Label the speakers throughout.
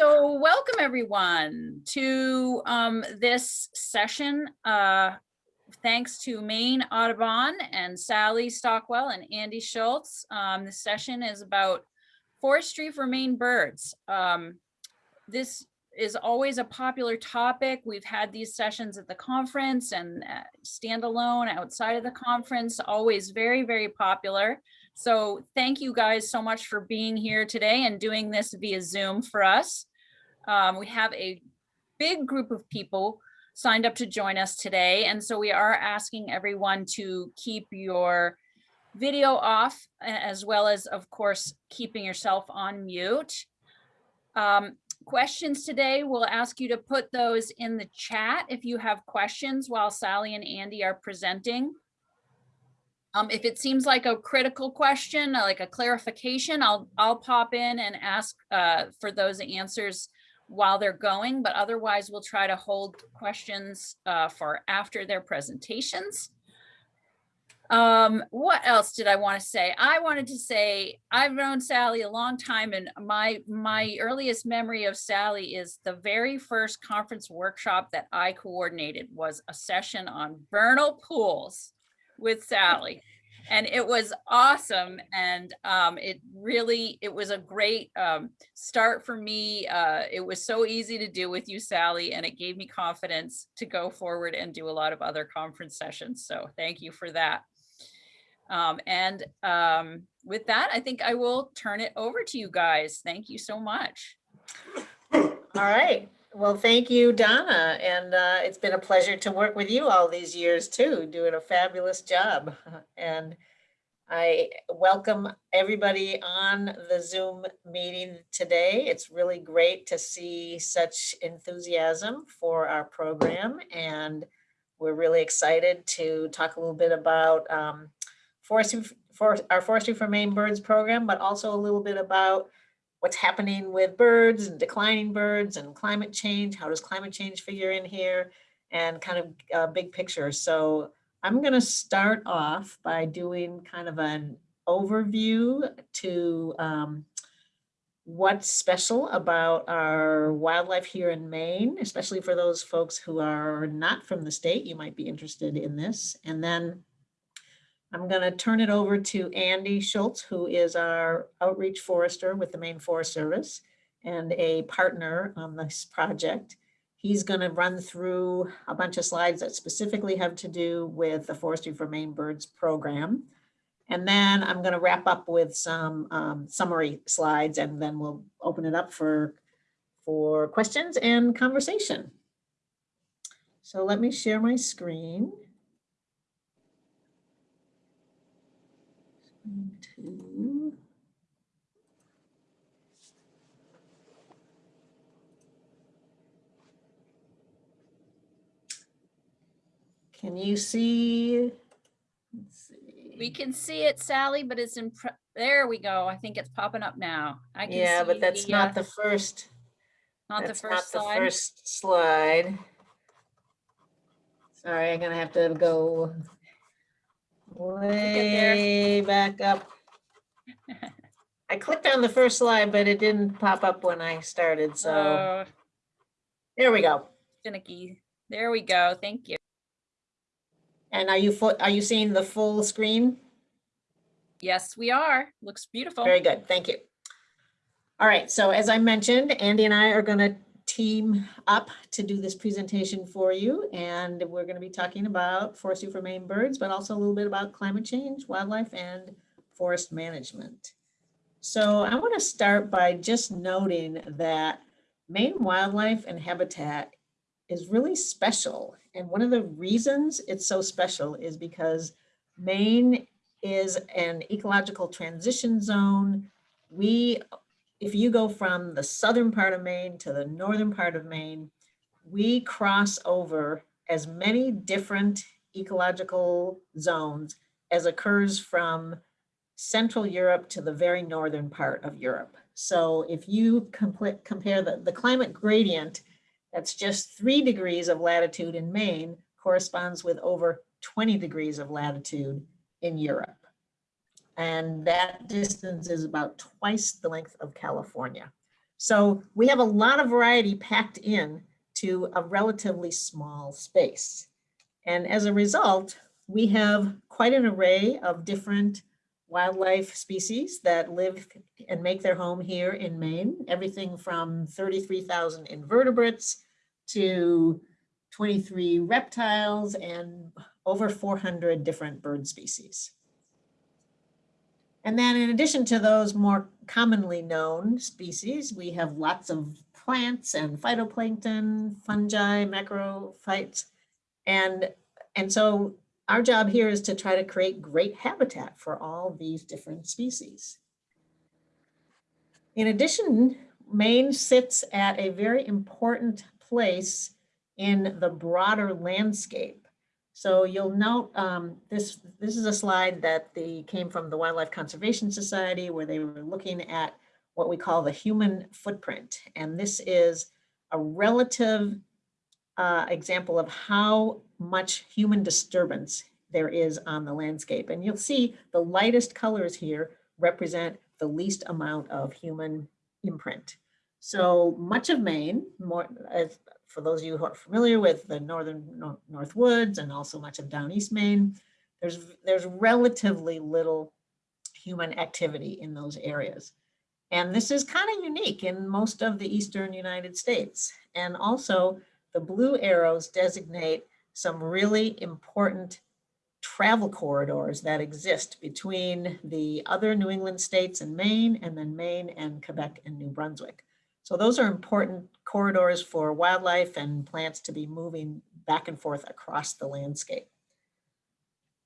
Speaker 1: So welcome everyone to um, this session. Uh, thanks to Maine Audubon and Sally Stockwell and Andy Schultz. Um, this session is about forestry for Maine birds. Um, this is always a popular topic. We've had these sessions at the conference and uh, standalone outside of the conference, always very, very popular. So thank you guys so much for being here today and doing this via Zoom for us. Um, we have a big group of people signed up to join us today. And so we are asking everyone to keep your video off as well as, of course, keeping yourself on mute. Um, questions today, we'll ask you to put those in the chat if you have questions while Sally and Andy are presenting. Um, if it seems like a critical question, like a clarification, I'll I'll pop in and ask uh, for those answers while they're going, but otherwise we'll try to hold questions uh, for after their presentations. Um, what else did I want to say? I wanted to say I've known Sally a long time and my my earliest memory of Sally is the very first conference workshop that I coordinated was a session on vernal pools with Sally and it was awesome and um, it really it was a great um, start for me uh, it was so easy to do with you sally and it gave me confidence to go forward and do a lot of other conference sessions so thank you for that. Um, and um, with that i think i will turn it over to you guys. Thank you so much.
Speaker 2: All right well, thank you, Donna. And uh, it's been a pleasure to work with you all these years too, doing a fabulous job. And I welcome everybody on the Zoom meeting today. It's really great to see such enthusiasm for our program. And we're really excited to talk a little bit about um, forestry, for our Forestry for Maine Birds program, but also a little bit about what's happening with birds and declining birds and climate change. How does climate change figure in here? And kind of a big picture. So I'm going to start off by doing kind of an overview to um, what's special about our wildlife here in Maine, especially for those folks who are not from the state, you might be interested in this. And then I'm going to turn it over to Andy Schultz, who is our outreach forester with the Maine Forest Service and a partner on this project. He's going to run through a bunch of slides that specifically have to do with the Forestry for Maine Birds program. And then I'm going to wrap up with some um, summary slides and then we'll open it up for, for questions and conversation. So let me share my screen. To Can you see? see?
Speaker 1: We can see it, Sally, but it's in, there we go. I think it's popping up now. I can
Speaker 2: yeah, but that's
Speaker 1: the,
Speaker 2: not
Speaker 1: uh,
Speaker 2: the first.
Speaker 1: Not the first
Speaker 2: not
Speaker 1: slide.
Speaker 2: the first slide. Sorry, I'm gonna have to go way back up. I clicked on the first slide, but it didn't pop up when I started. So
Speaker 1: Oh,
Speaker 2: there we go.
Speaker 1: finicky. There we go. Thank you.
Speaker 2: And are you full, are you seeing the full screen?
Speaker 1: Yes, we are. Looks beautiful.
Speaker 2: Very good. Thank you. All right. So as I mentioned, Andy and I are going to team up to do this presentation for you. And we're going to be talking about forestry for Maine birds, but also a little bit about climate change, wildlife, and forest management. So I want to start by just noting that Maine wildlife and habitat is really special. And one of the reasons it's so special is because Maine is an ecological transition zone. We, if you go from the southern part of Maine to the northern part of Maine, we cross over as many different ecological zones as occurs from Central Europe to the very northern part of Europe. So if you compare the, the climate gradient, that's just three degrees of latitude in Maine corresponds with over 20 degrees of latitude in Europe. And that distance is about twice the length of California. So we have a lot of variety packed in to a relatively small space. And as a result, we have quite an array of different wildlife species that live and make their home here in Maine. Everything from 33,000 invertebrates to 23 reptiles and over 400 different bird species. And then in addition to those more commonly known species, we have lots of plants and phytoplankton, fungi, macrophytes. And, and so our job here is to try to create great habitat for all these different species. In addition, Maine sits at a very important place in the broader landscape. So you'll note um, this, this is a slide that the, came from the Wildlife Conservation Society where they were looking at what we call the human footprint. And this is a relative uh, example of how much human disturbance there is on the landscape. And you'll see the lightest colors here represent the least amount of human imprint. So much of Maine, more as for those of you who are familiar with the northern North Woods and also much of down East Maine, there's, there's relatively little human activity in those areas. And this is kind of unique in most of the Eastern United States. And also the blue arrows designate some really important travel corridors that exist between the other New England states and Maine, and then Maine and Quebec and New Brunswick. So those are important corridors for wildlife and plants to be moving back and forth across the landscape.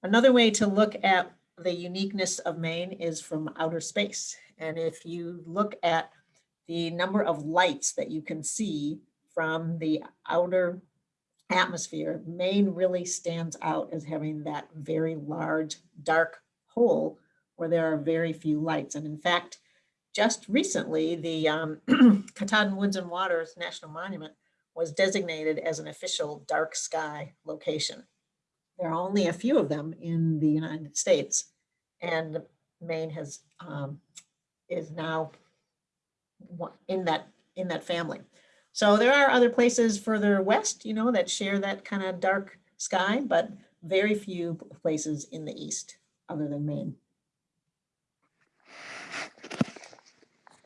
Speaker 2: Another way to look at the uniqueness of Maine is from outer space. And if you look at the number of lights that you can see from the outer atmosphere, Maine really stands out as having that very large dark hole where there are very few lights. And in fact, just recently, the um, Katahdin Woods and Waters National Monument was designated as an official dark sky location. There are only a few of them in the United States, and Maine has um, is now in that in that family. So there are other places further west, you know, that share that kind of dark sky, but very few places in the east other than Maine.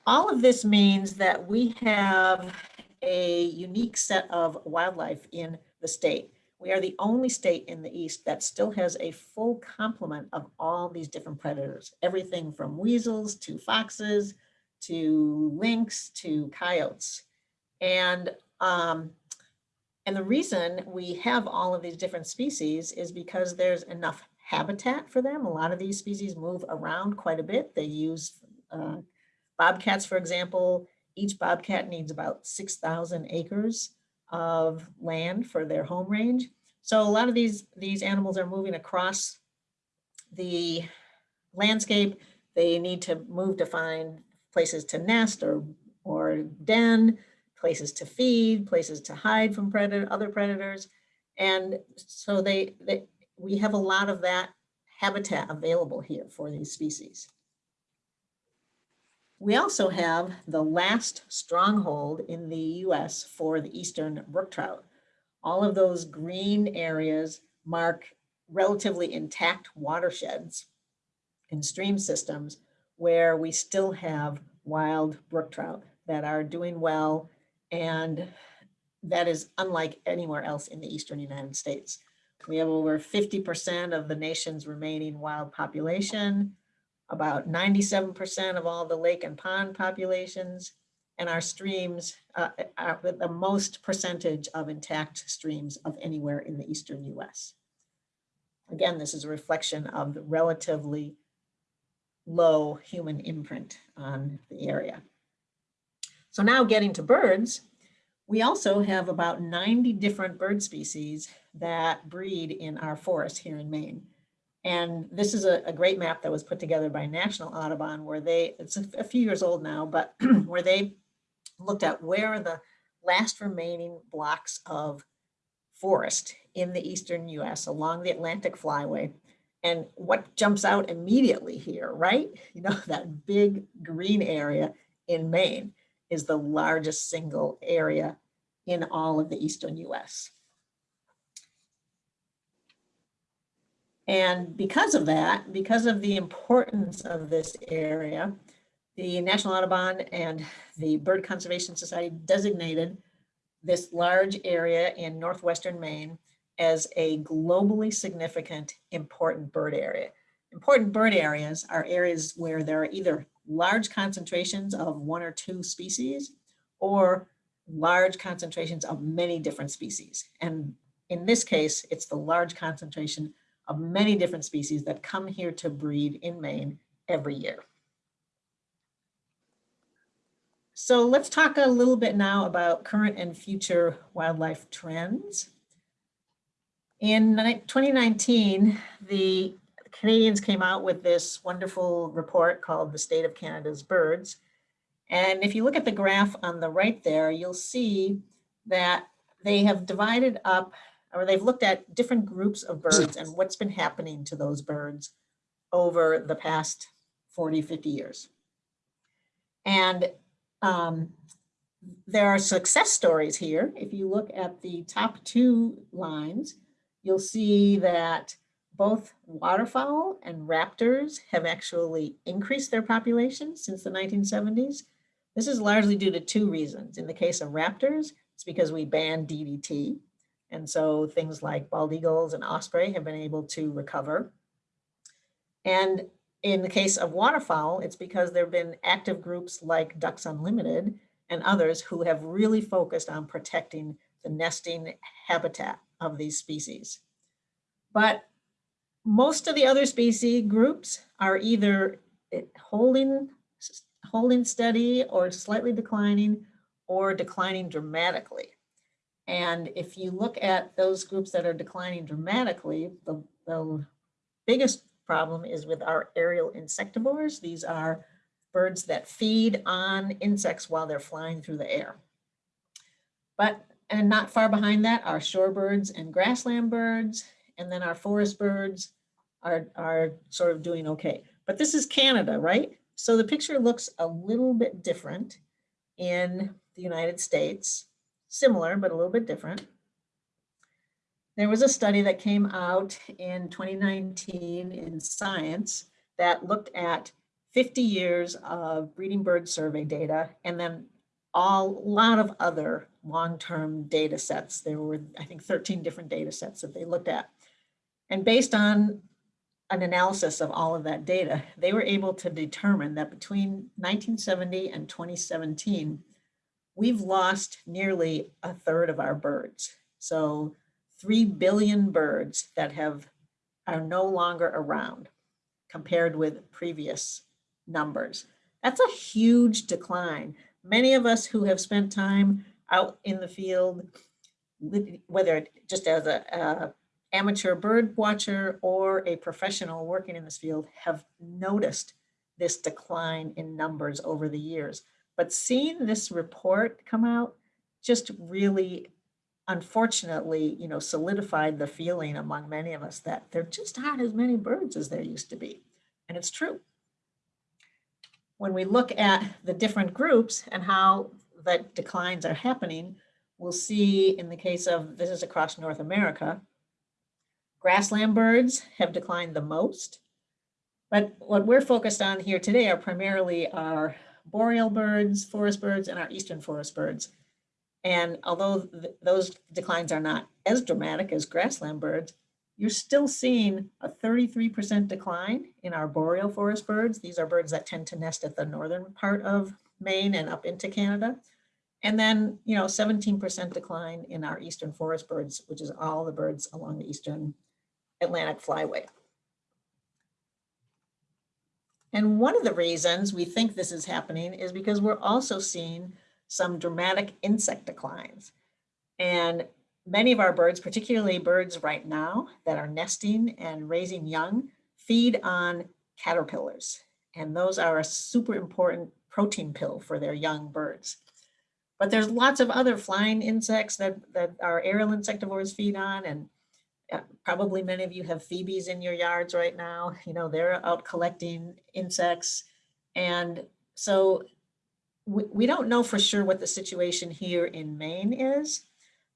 Speaker 2: All of this means that we have a unique set of wildlife in the state. We are the only state in the East that still has a full complement of all these different predators, everything from weasels to foxes, to lynx, to coyotes. And, um, and the reason we have all of these different species is because there's enough habitat for them. A lot of these species move around quite a bit. They use uh, bobcats, for example. Each bobcat needs about 6,000 acres of land for their home range. So a lot of these, these animals are moving across the landscape. They need to move to find places to nest or, or den places to feed, places to hide from predator, other predators. And so they, they, we have a lot of that habitat available here for these species. We also have the last stronghold in the US for the eastern brook trout. All of those green areas mark relatively intact watersheds and stream systems where we still have wild brook trout that are doing well and that is unlike anywhere else in the Eastern United States. We have over 50% of the nation's remaining wild population, about 97% of all the lake and pond populations, and our streams uh, are the most percentage of intact streams of anywhere in the Eastern US. Again, this is a reflection of the relatively low human imprint on the area. So now getting to birds, we also have about 90 different bird species that breed in our forest here in Maine. And this is a, a, great map that was put together by National Audubon where they, it's a, a few years old now, but where they looked at where are the last remaining blocks of forest in the Eastern US along the Atlantic Flyway. And what jumps out immediately here, right? You know, that big green area in Maine is the largest single area in all of the eastern US. And because of that, because of the importance of this area, the National Audubon and the Bird Conservation Society designated this large area in northwestern Maine as a globally significant important bird area. Important bird areas are areas where there are either large concentrations of one or two species or large concentrations of many different species. And in this case, it's the large concentration of many different species that come here to breed in Maine every year. So let's talk a little bit now about current and future wildlife trends. In 2019, the Canadians came out with this wonderful report called The State of Canada's Birds. And if you look at the graph on the right there, you'll see that they have divided up or they've looked at different groups of birds and what's been happening to those birds over the past 40, 50 years. And um, there are success stories here. If you look at the top two lines, you'll see that both waterfowl and raptors have actually increased their population since the 1970s. This is largely due to two reasons. In the case of raptors, it's because we banned DDT. And so things like bald eagles and osprey have been able to recover. And in the case of waterfowl, it's because there have been active groups like Ducks Unlimited and others who have really focused on protecting the nesting habitat of these species. But most of the other species groups are either eh, holding, holding steady or slightly declining or declining dramatically. And if you look at those groups that are declining dramatically, the, the biggest problem is with our aerial insectivores. These are birds that feed on insects while they're flying through the air. But, and not far behind that are shorebirds and grassland birds, and then our forest birds are, are sort of doing okay. But this is Canada, right? So the picture looks a little bit different in the United States similar, but a little bit different. There was a study that came out in 2019 in Science that looked at 50 years of breeding bird survey data and then all, a lot of other long-term data sets. There were, I think, 13 different data sets that they looked at. And based on an analysis of all of that data, they were able to determine that between 1970 and 2017, we've lost nearly a third of our birds. So 3 billion birds that have are no longer around compared with previous numbers. That's a huge decline. Many of us who have spent time out in the field, whether just as a, a amateur bird watcher or a professional working in this field have noticed this decline in numbers over the years. But seeing this report come out just really, unfortunately, you know, solidified the feeling among many of us that there just aren't as many birds as there used to be. And it's true. When we look at the different groups and how the declines are happening, we'll see in the case of, this is across North America, grassland birds have declined the most. But what we're focused on here today are primarily our boreal birds, forest birds, and our eastern forest birds. And although th those declines are not as dramatic as grassland birds, you're still seeing a 33% decline in our boreal forest birds. These are birds that tend to nest at the northern part of Maine and up into Canada. And then, you know, 17% decline in our eastern forest birds, which is all the birds along the eastern Atlantic flyway. And one of the reasons we think this is happening is because we're also seeing some dramatic insect declines. And many of our birds, particularly birds right now that are nesting and raising young, feed on caterpillars. And those are a super important protein pill for their young birds. But there's lots of other flying insects that, that our aerial insectivores feed on and probably many of you have phoebes in your yards right now. You know, they're out collecting insects. And so we, we don't know for sure what the situation here in Maine is,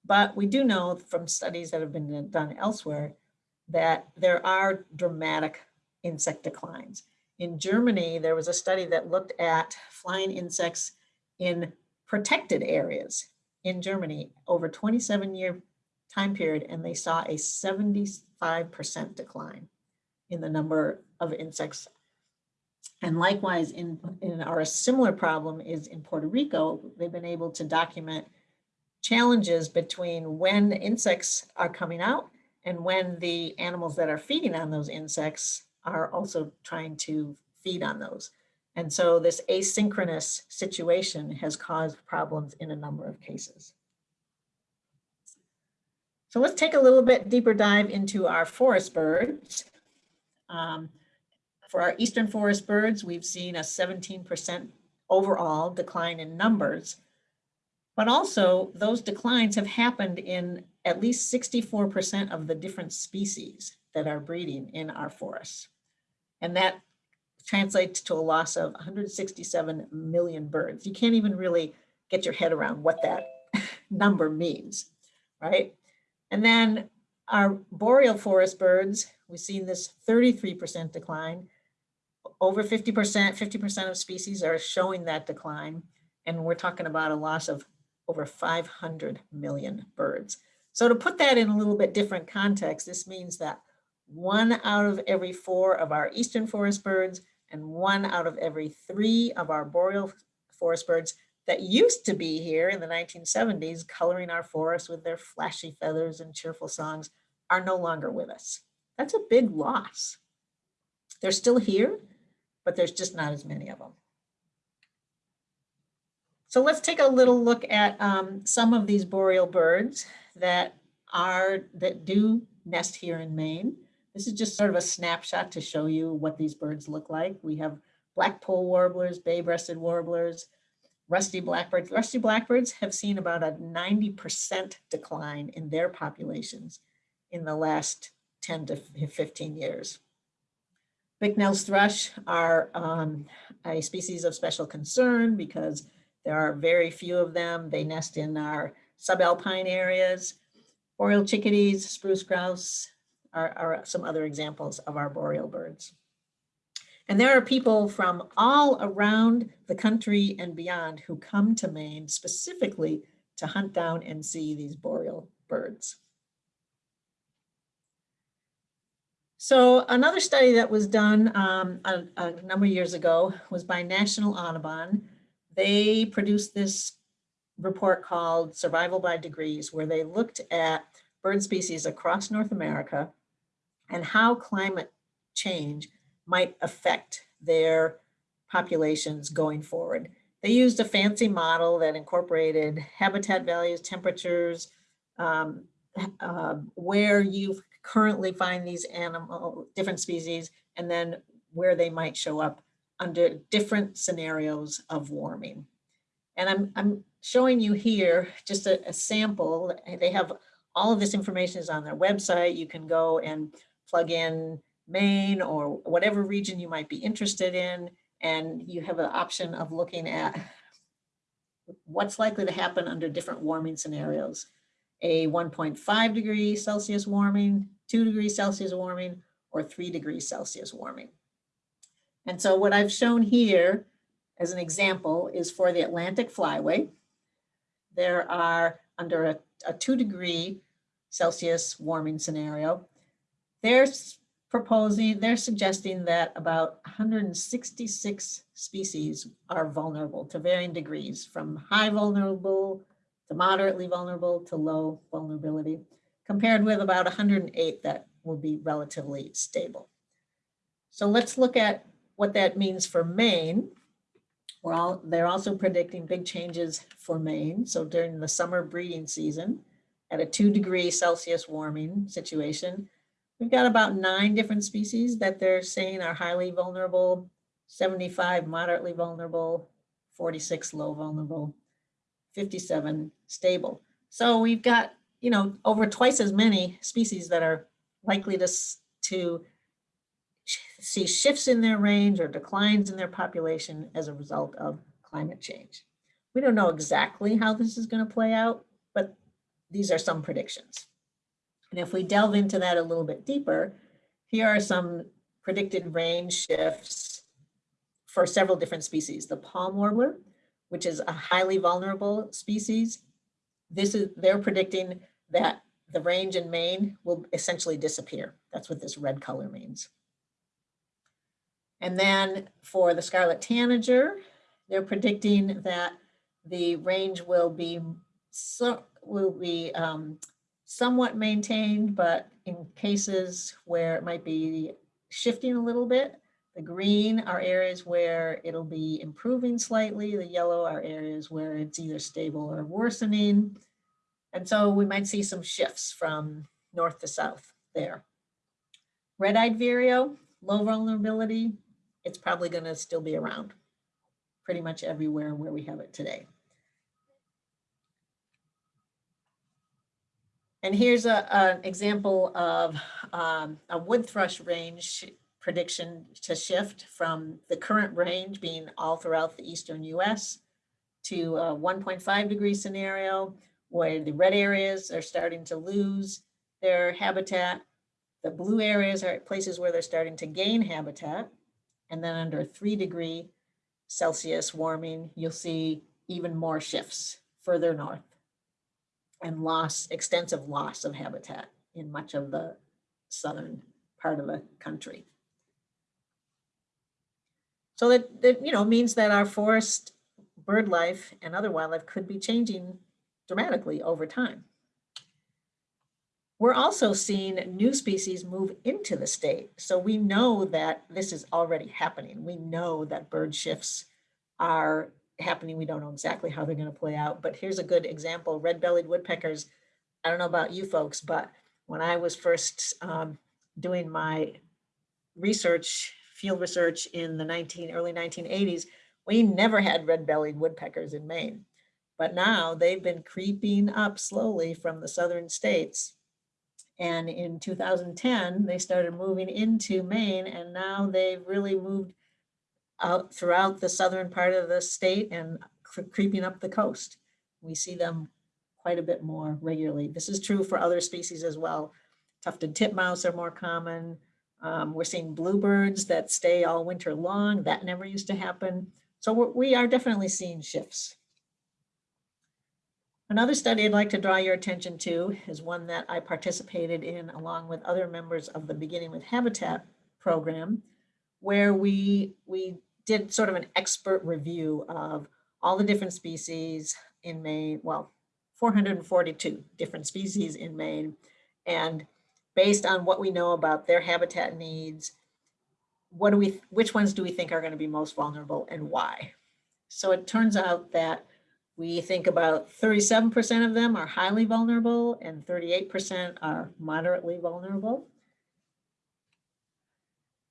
Speaker 2: but we do know from studies that have been done elsewhere that there are dramatic insect declines. In Germany, there was a study that looked at flying insects in protected areas in Germany over 27 year time period, and they saw a 75% decline in the number of insects. And likewise, in, in our similar problem is in Puerto Rico, they've been able to document challenges between when insects are coming out and when the animals that are feeding on those insects are also trying to feed on those. And so this asynchronous situation has caused problems in a number of cases. So let's take a little bit deeper dive into our forest birds. Um, for our eastern forest birds, we've seen a 17% overall decline in numbers, but also those declines have happened in at least 64% of the different species that are breeding in our forests. And that translates to a loss of 167 million birds. You can't even really get your head around what that number means, right? And then our boreal forest birds, we've seen this 33% decline. Over 50%, 50% of species are showing that decline. And we're talking about a loss of over 500 million birds. So to put that in a little bit different context, this means that one out of every four of our eastern forest birds and one out of every three of our boreal forest birds that used to be here in the 1970s, coloring our forests with their flashy feathers and cheerful songs, are no longer with us. That's a big loss. They're still here, but there's just not as many of them. So let's take a little look at um, some of these boreal birds that are that do nest here in Maine. This is just sort of a snapshot to show you what these birds look like. We have black-polled warblers, bay-breasted warblers, rusty blackbirds. Rusty blackbirds have seen about a 90% decline in their populations in the last 10 to 15 years. Bicknell's thrush are um, a species of special concern because there are very few of them. They nest in our subalpine areas. Boreal chickadees, spruce grouse are, are some other examples of our boreal birds. And there are people from all around the country and beyond who come to Maine specifically to hunt down and see these boreal birds. So another study that was done um, a, a, number of years ago was by National Audubon. They produced this report called Survival by Degrees, where they looked at bird species across North America and how climate change might affect their populations going forward. They used a fancy model that incorporated habitat values, temperatures, um, uh, where you currently find these animal, different species, and then where they might show up under different scenarios of warming. And I'm, I'm showing you here just a, a sample. They have all of this information is on their website. You can go and plug in Maine or whatever region you might be interested in. And you have an option of looking at what's likely to happen under different warming scenarios. A 1.5 degree Celsius warming, two degrees Celsius warming, or three degrees Celsius warming. And so what I've shown here as an example is for the Atlantic Flyway. There are under a, a two degree Celsius warming scenario, they're proposing, they're suggesting that about 166 species are vulnerable to varying degrees from high vulnerable to moderately vulnerable to low vulnerability, compared with about 108 that will be relatively stable. So let's look at what that means for Maine. We're all, they're also predicting big changes for Maine. So during the summer breeding season, at a two degree Celsius warming situation, We've got about nine different species that they're saying are highly vulnerable, 75 moderately vulnerable, 46 low vulnerable, 57 stable. So we've got, you know, over twice as many species that are likely to, to see shifts in their range or declines in their population as a result of climate change. We don't know exactly how this is going to play out, but these are some predictions. And if we delve into that a little bit deeper, here are some predicted range shifts for several different species. The palm warbler, which is a highly vulnerable species, this is, they're predicting that the range in Maine will essentially disappear. That's what this red color means. And then for the scarlet tanager, they're predicting that the range will be so will be um, somewhat maintained, but in cases where it might be shifting a little bit, the green are areas where it'll be improving slightly. The yellow are areas where it's either stable or worsening. And so we might see some shifts from north to south there. Red-eyed vireo, low vulnerability, it's probably going to still be around pretty much everywhere where we have it today. And here's an example of um, a wood thrush range prediction to shift from the current range being all throughout the eastern US to a 1.5 degree scenario where the red areas are starting to lose their habitat. The blue areas are places where they're starting to gain habitat. And then under three degree Celsius warming, you'll see even more shifts further north and loss, extensive loss of habitat in much of the southern part of the country. So that, that you know means that our forest bird life and other wildlife could be changing dramatically over time. We're also seeing new species move into the state. So we know that this is already happening. We know that bird shifts are happening. We don't know exactly how they're going to play out, but here's a good example. Red-bellied woodpeckers. I don't know about you folks, but when I was first um, doing my research, field research in the 19, early 1980s, we never had red-bellied woodpeckers in Maine. But now they've been creeping up slowly from the southern states. And in 2010, they started moving into Maine and now they've really moved out throughout the southern part of the state and creeping up the coast. We see them quite a bit more regularly. This is true for other species as well. Tufted titmouse are more common. Um, we're seeing bluebirds that stay all winter long. That never used to happen. So we're, we are definitely seeing shifts. Another study I'd like to draw your attention to is one that I participated in along with other members of the Beginning with Habitat program, where we, we did sort of an expert review of all the different species in Maine, well, 442 different species in Maine. And based on what we know about their habitat needs, what do we, which ones do we think are going to be most vulnerable and why? So it turns out that we think about 37% of them are highly vulnerable and 38% are moderately vulnerable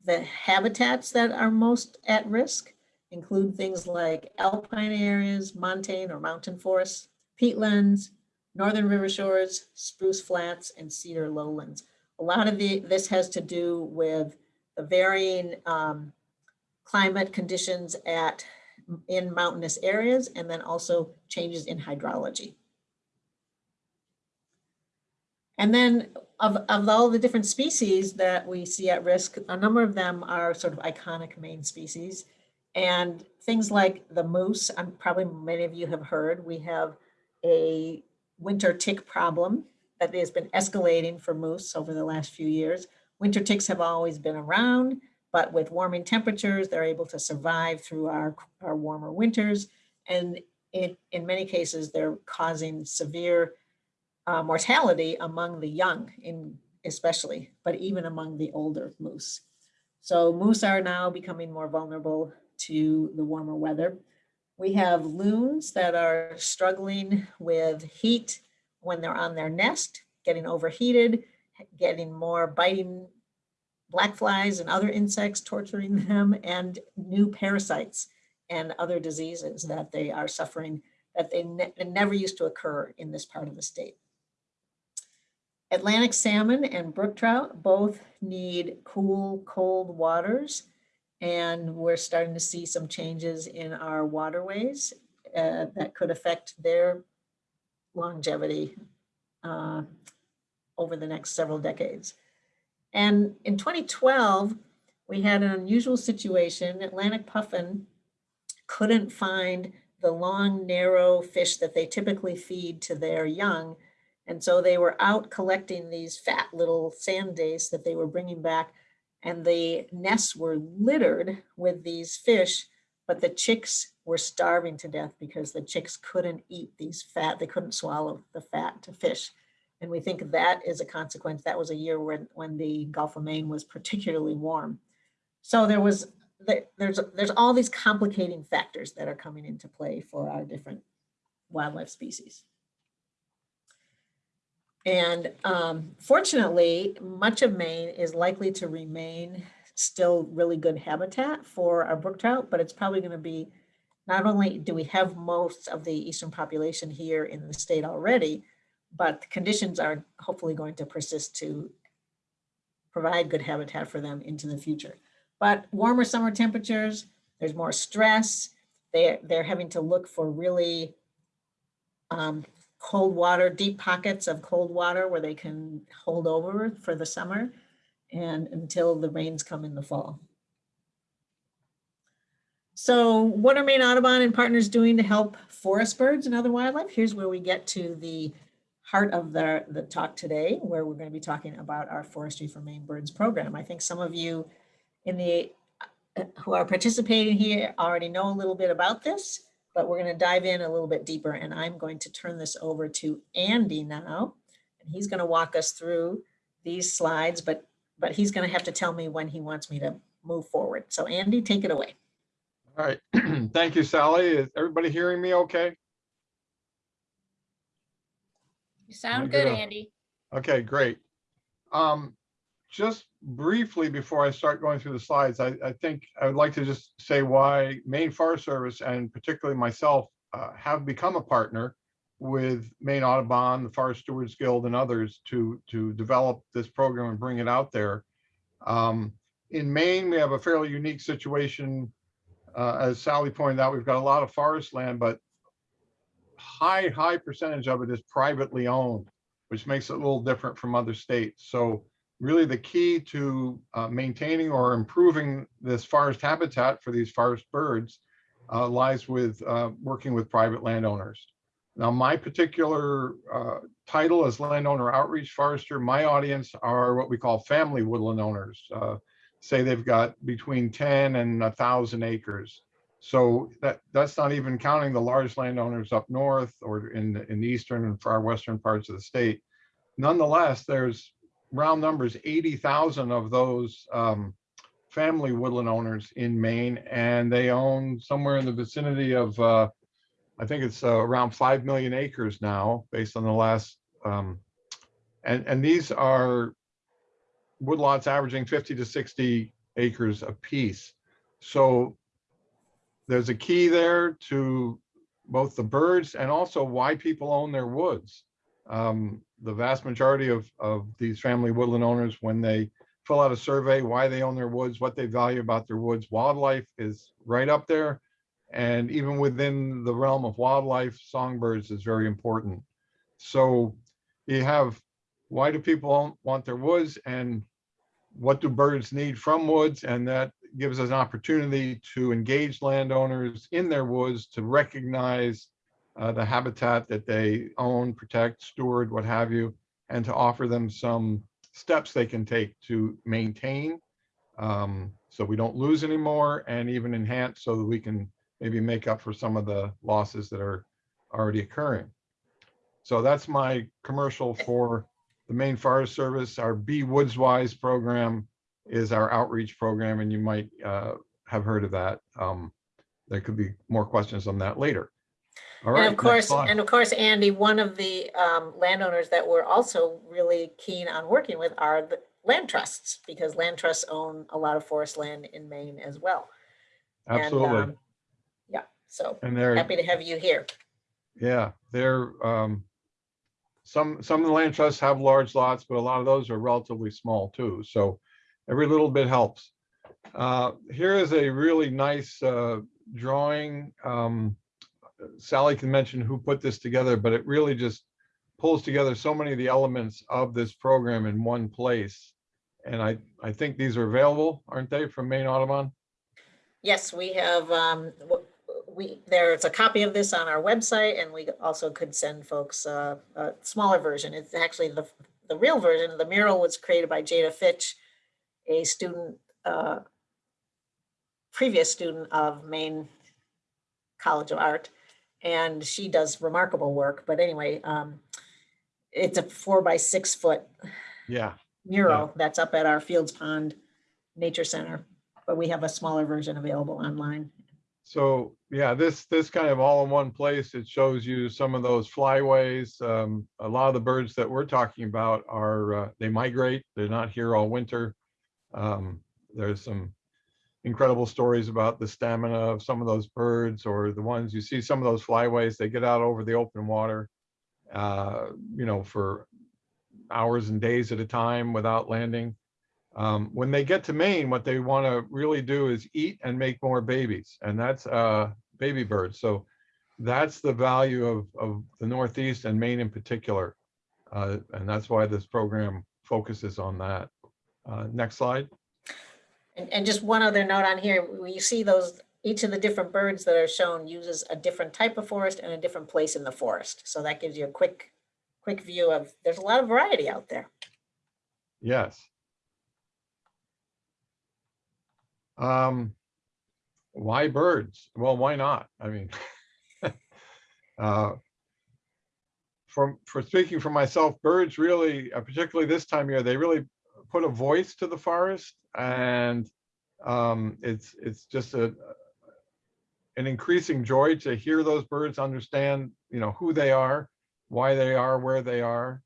Speaker 2: the habitats that are most at risk include things like alpine areas, montane or mountain forests, peatlands, northern river shores, spruce flats, and cedar lowlands. A lot of the, this has to do with the varying um, climate conditions at in mountainous areas and then also changes in hydrology. And then of, of all the different species that we see at risk, a number of them are sort of iconic Maine species. And things like the moose, I'm probably many of you have heard, we have a winter tick problem that has been escalating for moose over the last few years. Winter ticks have always been around, but with warming temperatures, they're able to survive through our, our warmer winters. And it, in many cases, they're causing severe uh, mortality among the young in especially, but even among the older moose. So moose are now becoming more vulnerable to the warmer weather. We have loons that are struggling with heat when they're on their nest, getting overheated, getting more biting black flies and other insects torturing them, and new parasites and other diseases that they are suffering that they ne never used to occur in this part of the state. Atlantic salmon and brook trout both need cool, cold waters. And we're starting to see some changes in our waterways uh, that could affect their longevity uh, over the next several decades. And in 2012, we had an unusual situation. Atlantic puffin couldn't find the long, narrow fish that they typically feed to their young. And so they were out collecting these fat little sand dace that they were bringing back. And the nests were littered with these fish, but the chicks were starving to death because the chicks couldn't eat these fat, they couldn't swallow the fat to fish. And we think that is a consequence. That was a year when, when the Gulf of Maine was particularly warm. So there was, there's, there's all these complicating factors that are coming into play for our different wildlife species. And um, fortunately, much of Maine is likely to remain still really good habitat for our brook trout, but it's probably going to be, not only do we have most of the eastern population here in the state already, but the conditions are hopefully going to persist to provide good habitat for them into the future. But warmer summer temperatures, there's more stress. They're, they're having to look for really um, cold water, deep pockets of cold water where they can hold over for the summer and until the rains come in the fall. So what are Maine Audubon and partners doing to help forest birds and other wildlife? Here's where we get to the heart of the, the talk today, where we're going to be talking about our Forestry for Maine Birds program. I think some of you in the, who are participating here already know a little bit about this, but we're going to dive in a little bit deeper and I'm going to turn this over to Andy now. And he's going to walk us through these slides, but, but he's going to have to tell me when he wants me to move forward. So Andy, take it away.
Speaker 3: All right, thank you, Sally. Is everybody hearing me okay?
Speaker 1: You sound
Speaker 3: good
Speaker 1: good. Andy.
Speaker 3: Okay, great. Um, just briefly before I start going through the slides, I, I think I would like to just say why Maine Forest Service and particularly myself uh, have become a partner with Maine Audubon, the Forest Stewards Guild and others to, to develop this program and bring it out there. Um, in Maine, we have a fairly unique situation. Uh, as Sally pointed out, we've got a lot of forest land, but high, high percentage of it is privately owned, which makes it a little different from other states. So really the key to uh, maintaining or improving this forest habitat for these forest birds uh, lies with uh, working with private landowners. Now, my particular uh, title as landowner outreach forester, my audience are what we call family woodland owners. Uh, say they've got between 10 and a thousand acres. So that that's not even counting the large landowners up north or in in the eastern and far western parts of the state. Nonetheless, there's round numbers 80,000 of those um, family woodland owners in Maine, and they own somewhere in the vicinity of uh, I think it's uh, around 5 million acres now, based on the last um, and and these are woodlots averaging 50 to 60 acres apiece. So there's a key there to both the birds and also why people own their woods. Um, the vast majority of, of these family woodland owners, when they fill out a survey, why they own their woods, what they value about their woods, wildlife is right up there. And even within the realm of wildlife, songbirds is very important. So you have, why do people want their woods and what do birds need from woods? And that gives us an opportunity to engage landowners in their woods to recognize uh, the habitat that they own, protect, steward, what have you, and to offer them some steps they can take to maintain um, so we don't lose anymore and even enhance so that we can maybe make up for some of the losses that are already occurring. So that's my commercial for the Maine Forest Service. Our Be Woods Wise program is our outreach program, and you might uh, have heard of that. Um, There could be more questions on that later. All right.
Speaker 2: And of course, and of course, Andy, one of the um, landowners that we're also really keen on working with are the land trusts, because land trusts own a lot of forest land in Maine as well. And,
Speaker 3: Absolutely.
Speaker 2: um, Yeah, so
Speaker 3: And they're,
Speaker 2: happy to have you here.
Speaker 3: yeah, they're, um, some, some of the land trusts have large lots, but a lot of those are relatively small too. So every little bit helps. Uh, Here is a really nice uh, drawing. Um, Sally can mention who put this together, but it really just pulls together so many of the elements of this program in one place. And I, I think these are available, aren't they, from Maine Audubon?
Speaker 2: Yes, we have, um, we, there's a copy of this on our website and we also could send folks uh, a smaller version. It's actually the, the real version. The mural was created by Jada Fitch, a student, uh, previous student of Maine College of Art. And she does remarkable work. But anyway, um, it's a four by six foot
Speaker 3: Yeah,
Speaker 2: mural that's up at our Fields Pond Nature Center. But we have a smaller version available online.
Speaker 3: so, yeah, this, this kind of all in one place, it shows you some of those flyways. Um, A lot of the birds that we're talking about are, uh, they migrate, they're not here all winter. Um, There's some incredible stories about the stamina of some of those birds or the ones you see some of those flyways, they get out over the open water, uh, you know, for hours and days at a time without landing. Um, when they get to Maine, what they want to really do is eat and make more babies, and that's uh, baby birds. So that's the value of, of the Northeast and Maine in particular. Uh, and that's why this program focuses on that. Uh, next slide.
Speaker 2: And, and just one other note on here, when you see those, each of the different birds that are shown uses a different type of forest and a different place in the forest. So that gives you a quick, quick view of, there's a lot of variety out there.
Speaker 3: Yes. Um, why birds? Well, why not? I mean, uh, from, for speaking for myself, birds really, uh, particularly this time of year, they really put a voice to the forest and um, it's, it's just a, an increasing joy to hear those birds understand, you know, who they are, why they are, where they are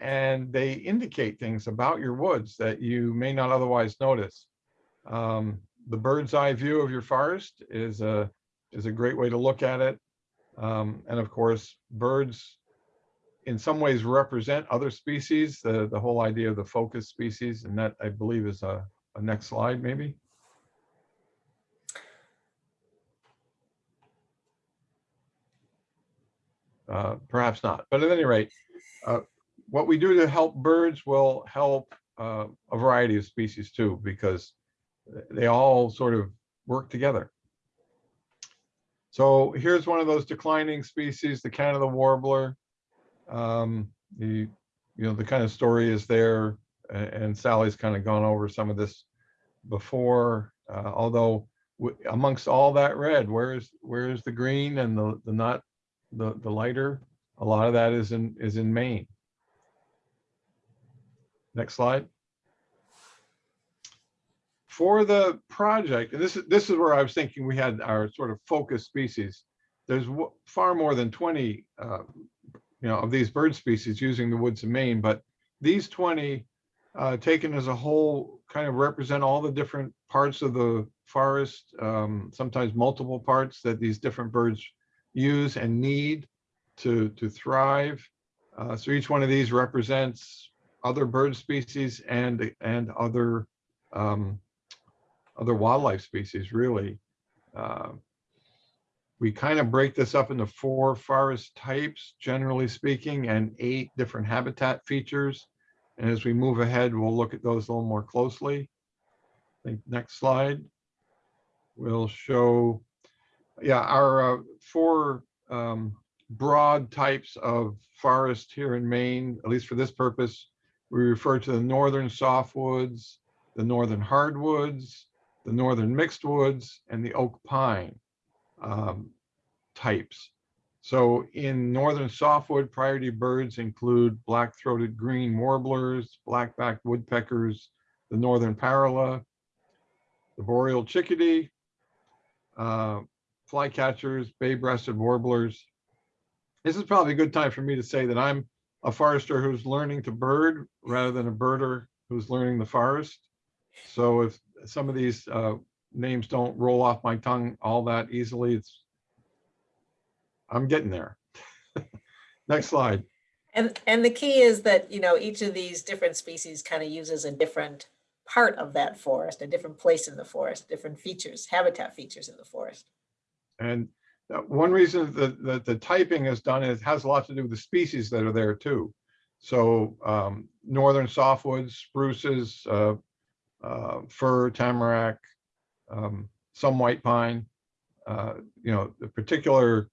Speaker 3: and they indicate things about your woods that you may not otherwise notice. Um, the bird's eye view of your forest is a is a great way to look at it. Um, and of course, birds in some ways represent other species, the, the whole idea of the focus species, and that I believe is a, a next slide maybe. Uh, perhaps not, but at any rate, uh, what we do to help birds will help uh, a variety of species too, because they all sort of work together. So here's one of those declining species, the Canada warbler. Um, the, you know, the kind of story is there, and Sally's kind of gone over some of this before, uh, although amongst all that red, where's, where's the green and the, the not, the, the lighter? A lot of that is in, is in Maine. Next slide. For the project, and this is, this is where I was thinking we had our sort of focus species. There's far more than 20, uh, you know, of these bird species using the woods of Maine, but these 20 uh, taken as a whole kind of represent all the different parts of the forest, um, sometimes multiple parts that these different birds use and need to, to thrive. Uh, so each one of these represents other bird species and, and other, um, other wildlife species, really. Uh, We kind of break this up into four forest types, generally speaking, and eight different habitat features. And as we move ahead, we'll look at those a little more closely. I think next slide will show, yeah, our uh, four um, broad types of forest here in Maine, at least for this purpose. We refer to the northern softwoods, the northern hardwoods, the northern mixed woods, and the oak pine um, types. So in northern softwood, priority birds include black-throated green warblers, black-backed woodpeckers, the northern parula, the boreal chickadee, uh, flycatchers, bay-breasted warblers. This is probably a good time for me to say that I'm a forester who's learning to bird rather than a birder who's learning the forest. So if some of these uh, names don't roll off my tongue all that easily, it's I'm getting there. Next slide.
Speaker 2: And, and the key is that, you know, each of these different species kind of uses a different part of that forest, a different place in the forest, different features, habitat features in the forest.
Speaker 3: And one reason that, that the typing is done is it has a lot to do with the species that are there too. So um, northern softwoods, spruces, uh, uh, fir, tamarack, um, some white pine. uh, You know, the particular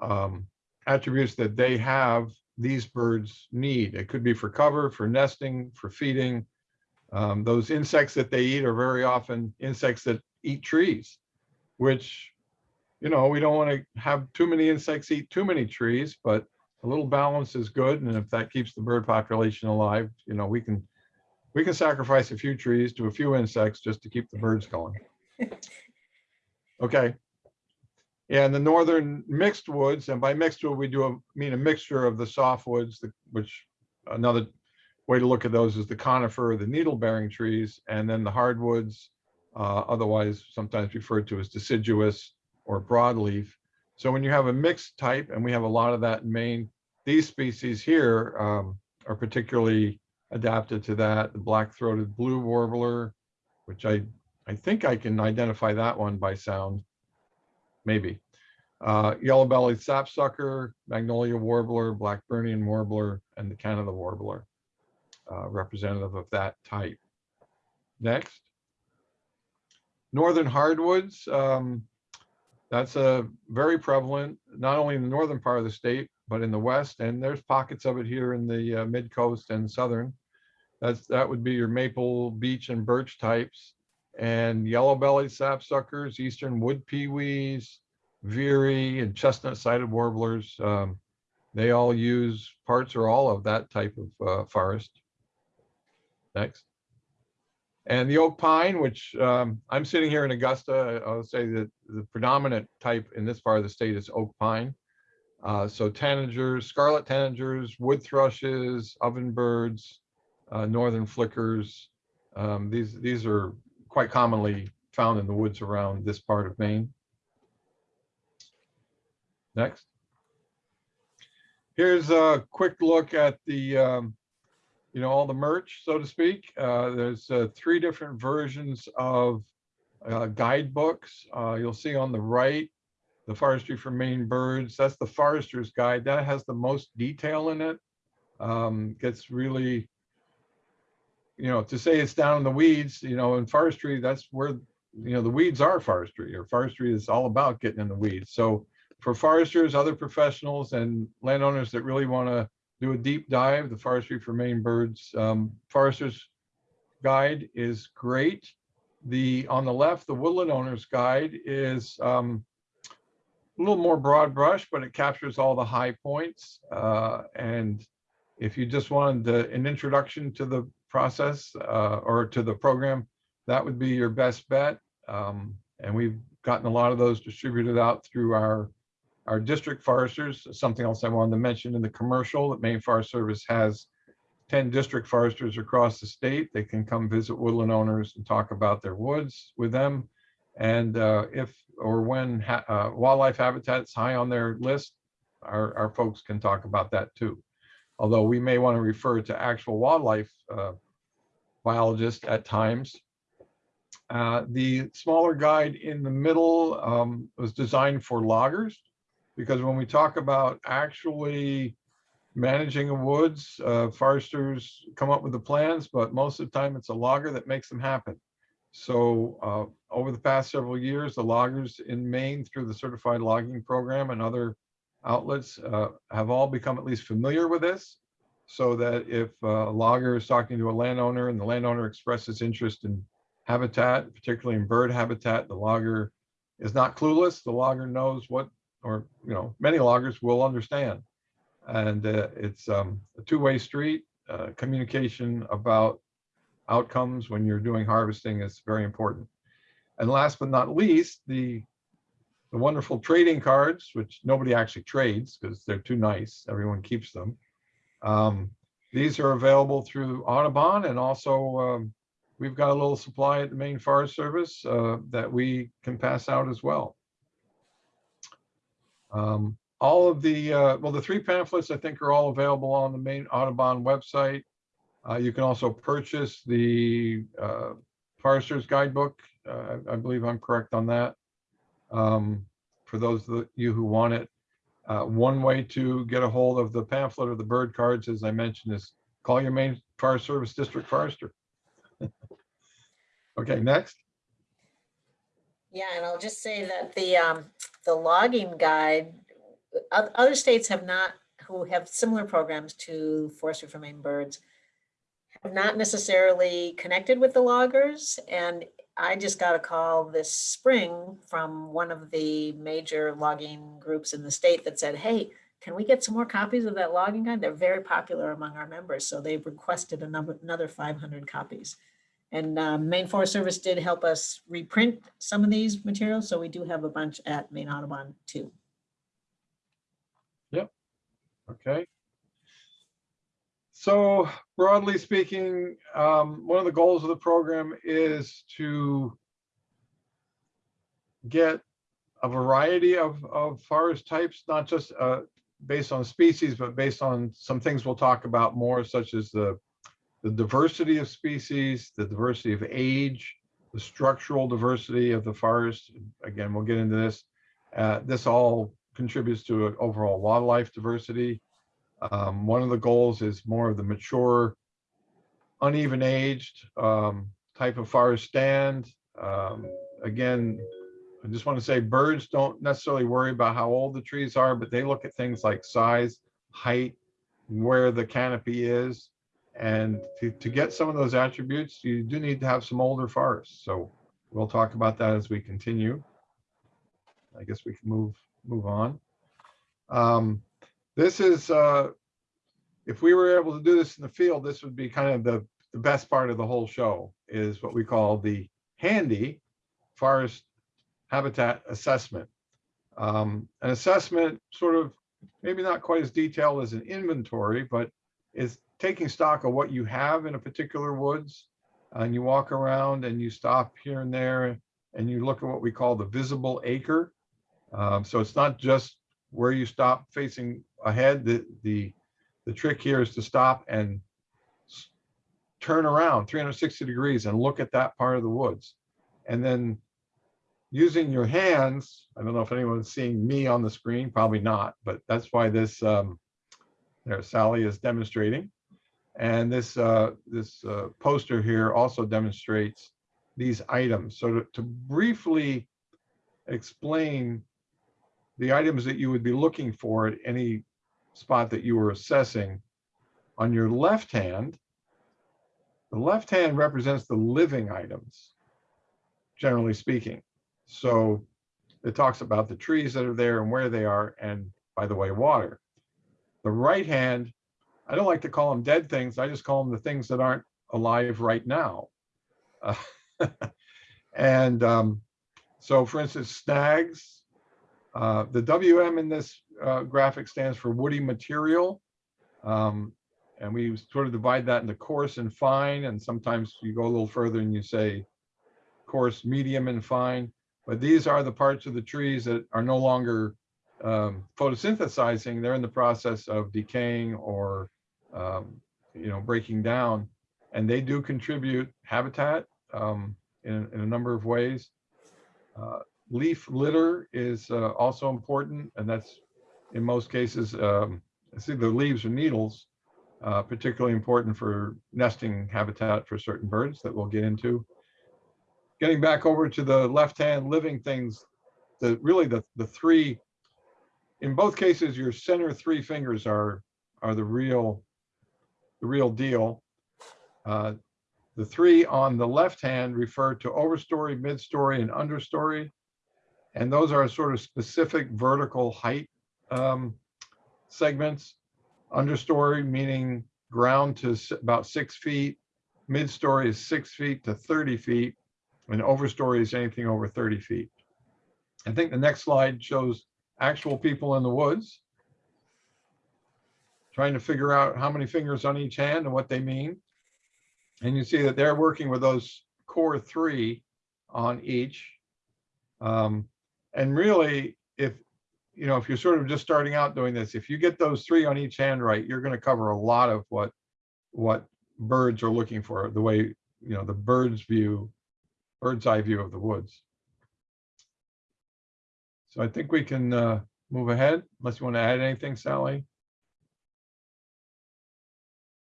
Speaker 3: um, attributes that they have, these birds need. It could be for cover, for nesting, for feeding. Um, Those insects that they eat are very often insects that eat trees, which you know, we don't want to have too many insects eat too many trees, but a little balance is good. And if that keeps the bird population alive, you know, we can, we can sacrifice a few trees to a few insects just to keep the birds going. Okay. And the northern mixed woods, and by mixed wood, we do a- mean a mixture of the softwoods, the- which another way to look at those is the conifer, the needle bearing trees, and then the hardwoods, uh, otherwise sometimes referred to as deciduous or broadleaf. So when you have a mixed type, and we have a lot of that in Maine, these species here um, are particularly adapted to that. The black-throated blue warbler, which I, I think I can identify that one by sound, maybe. Uh, Yellow-bellied sapsucker, magnolia warbler, Blackburnian warbler, and the Canada warbler, uh, representative of that type. Next. Northern hardwoods, um, that's a very prevalent, not only in the northern part of the state, but in the west, and there's pockets of it here in the uh, mid coast and southern. That's, that would be your maple, beech, and birch types, and yellow-bellied sapsuckers, eastern wood pewees, veery, and chestnut-sided warblers. um, They all use parts or all of that type of uh, forest. Next. And the oak pine, which um, I'm sitting here in Augusta, I'll say that the predominant type in this part of the state is oak pine. Uh, so tanagers, scarlet tanagers, wood thrushes, ovenbirds, uh, northern flickers. Um, these, these are quite commonly found in the woods around this part of Maine. Next. Here's a quick look at the um, you know, all the merch, so to speak. Uh, there's uh, three different versions of uh, guidebooks. Uh, you'll see on the right, the Forestry for Maine Birds. That's the Forester's Guide. That has the most detail in it. Um, gets really, you know, to say it's down in the weeds, you know, in forestry, that's where, you know, the weeds are forestry, or forestry is all about getting in the weeds. So for foresters, other professionals, and landowners that really want to do a deep dive, the Forestry for Maine Birds um, Forester's Guide is great. The, on the left, the Woodland Owner's Guide is um, a little more broad brush, but it captures all the high points. Uh, and if you just wanted the- an introduction to the process uh, or to the program, that would be your best bet. Um, and we've gotten a lot of those distributed out through our our district foresters, something else I wanted to mention in the commercial, that Maine Forest Service has 10 district foresters across the state. They can come visit woodland owners and talk about their woods with them. And uh, if or when ha- uh, wildlife habitat's high on their list, our, our folks can talk about that too. Although we may want to refer to actual wildlife uh, biologists at times. Uh, The smaller guide in the middle um, was designed for loggers because when we talk about actually managing a woods, uh, foresters come up with the plans, but most of the time it's a logger that makes them happen. So uh, over the past several years, the loggers in Maine through the certified logging program and other outlets uh, have all become at least familiar with this. So that if uh, a logger is talking to a landowner and the landowner expresses interest in habitat, particularly in bird habitat, the logger is not clueless. The logger knows what or, you know, many loggers will understand. And uh, it's um, a two-way street. Uh, communication about outcomes when you're doing harvesting is very important. And last but not least, the the wonderful trading cards, which nobody actually trades because they're too nice. Everyone keeps them. Um, these are available through Audubon and also um, we've got a little supply at the Maine Forest Service uh, that we can pass out as well. Um, all of the, uh, well, the three pamphlets, I think, are all available on the Maine Audubon website. Uh, You can also purchase the uh, Forester's Guidebook. Uh, I I believe I'm correct on that. Um, For those of you who want it. Uh, One way to get a hold of the pamphlet or the bird cards, as I mentioned, is call your Maine fire service district forester. Okay, next.
Speaker 2: Yeah, and I'll just say that the, um, the logging guide, oth- other states have not, who have similar programs to Forestry for Maine Birds, have not necessarily connected with the loggers, and I just got a call this spring from one of the major logging groups in the state that said, hey, can we get some more copies of that logging guide? They're very popular among our members, so they've requested another five hundred copies. And um, Maine Forest Service did help us reprint some of these materials, so we do have a bunch at Maine Audubon too. Yep.
Speaker 3: Okay. So broadly speaking, um, one of the goals of the program is to get a variety of, of forest types, not just, uh, based on species, but based on some things we'll talk about more, such as the, the diversity of species, the diversity of age, the structural diversity of the forest. Again, we'll get into this. Uh, this all contributes to overall wildlife diversity. Um, one of the goals is more of the mature, uneven aged um, type of forest stand. Um, again, I just want to say birds don't necessarily worry about how old the trees are, but they look at things like size, height, where the canopy is. And to, to get some of those attributes, you do need to have some older forests. So we'll talk about that as we continue. I guess we can move, move on. Um, this is, uh, if we were able to do this in the field, this would be kind of the, the best part of the whole show is what we call the handy forest habitat assessment. Um, an assessment sort of, maybe not quite as detailed as an inventory, but is taking stock of what you have in a particular woods. And you walk around and you stop here and there and you look at what we call the visible acre. Um, so it's not just where you stop facing ahead. The, the, the trick here is to stop and turn around 360 degrees and look at that part of the woods. And then using your hands, I don't know if anyone's seeing me on the screen, probably not, but that's why this, um, there Sally is demonstrating. And this, uh, this uh, poster here also demonstrates these items. So to, to briefly explain the items that you would be looking for at any spot that you were assessing. On your left hand, the left hand represents the living items, generally speaking. So it talks about the trees that are there and where they are, and by the way, water. The right hand, I don't like to call them dead things. I just call them the things that aren't alive right now. Uh, and um, so, for instance, snags, uh, the WM in this uh, graphic stands for woody material. Um, and we sort of divide that into coarse and fine, and sometimes you go a little further and you say coarse, medium, and fine. But these are the parts of the trees that are no longer um, photosynthesizing. They're in the process of decaying or, um, you know, breaking down. And they do contribute habitat um, in, in a number of ways. Uh, leaf litter is uh, also important, and that's in most cases, um, it's either leaves or needles, uh, particularly important for nesting habitat for certain birds that we'll get into. Getting back over to the left-hand living things, the really the the three, in both cases, your center three fingers are are the real the real deal. Uh, the three on the left hand refer to overstory, midstory, and understory. And those are sort of specific vertical height um, segments. Understory meaning ground to about six feet, mid-story is six feet to 30 feet, and overstory is anything over 30 feet. I think the next slide shows actual people in the woods trying to figure out how many fingers on each hand and what they mean. And you see that they're working with those core three on each. Um, and really, if, you know, if you're sort of just starting out doing this, if you get those three on each hand right, you're going to cover a lot of what, what birds are looking for, the way, you know, the bird's view, bird's eye view of the woods. So I think we can uh, move ahead unless you want to add anything, Sally.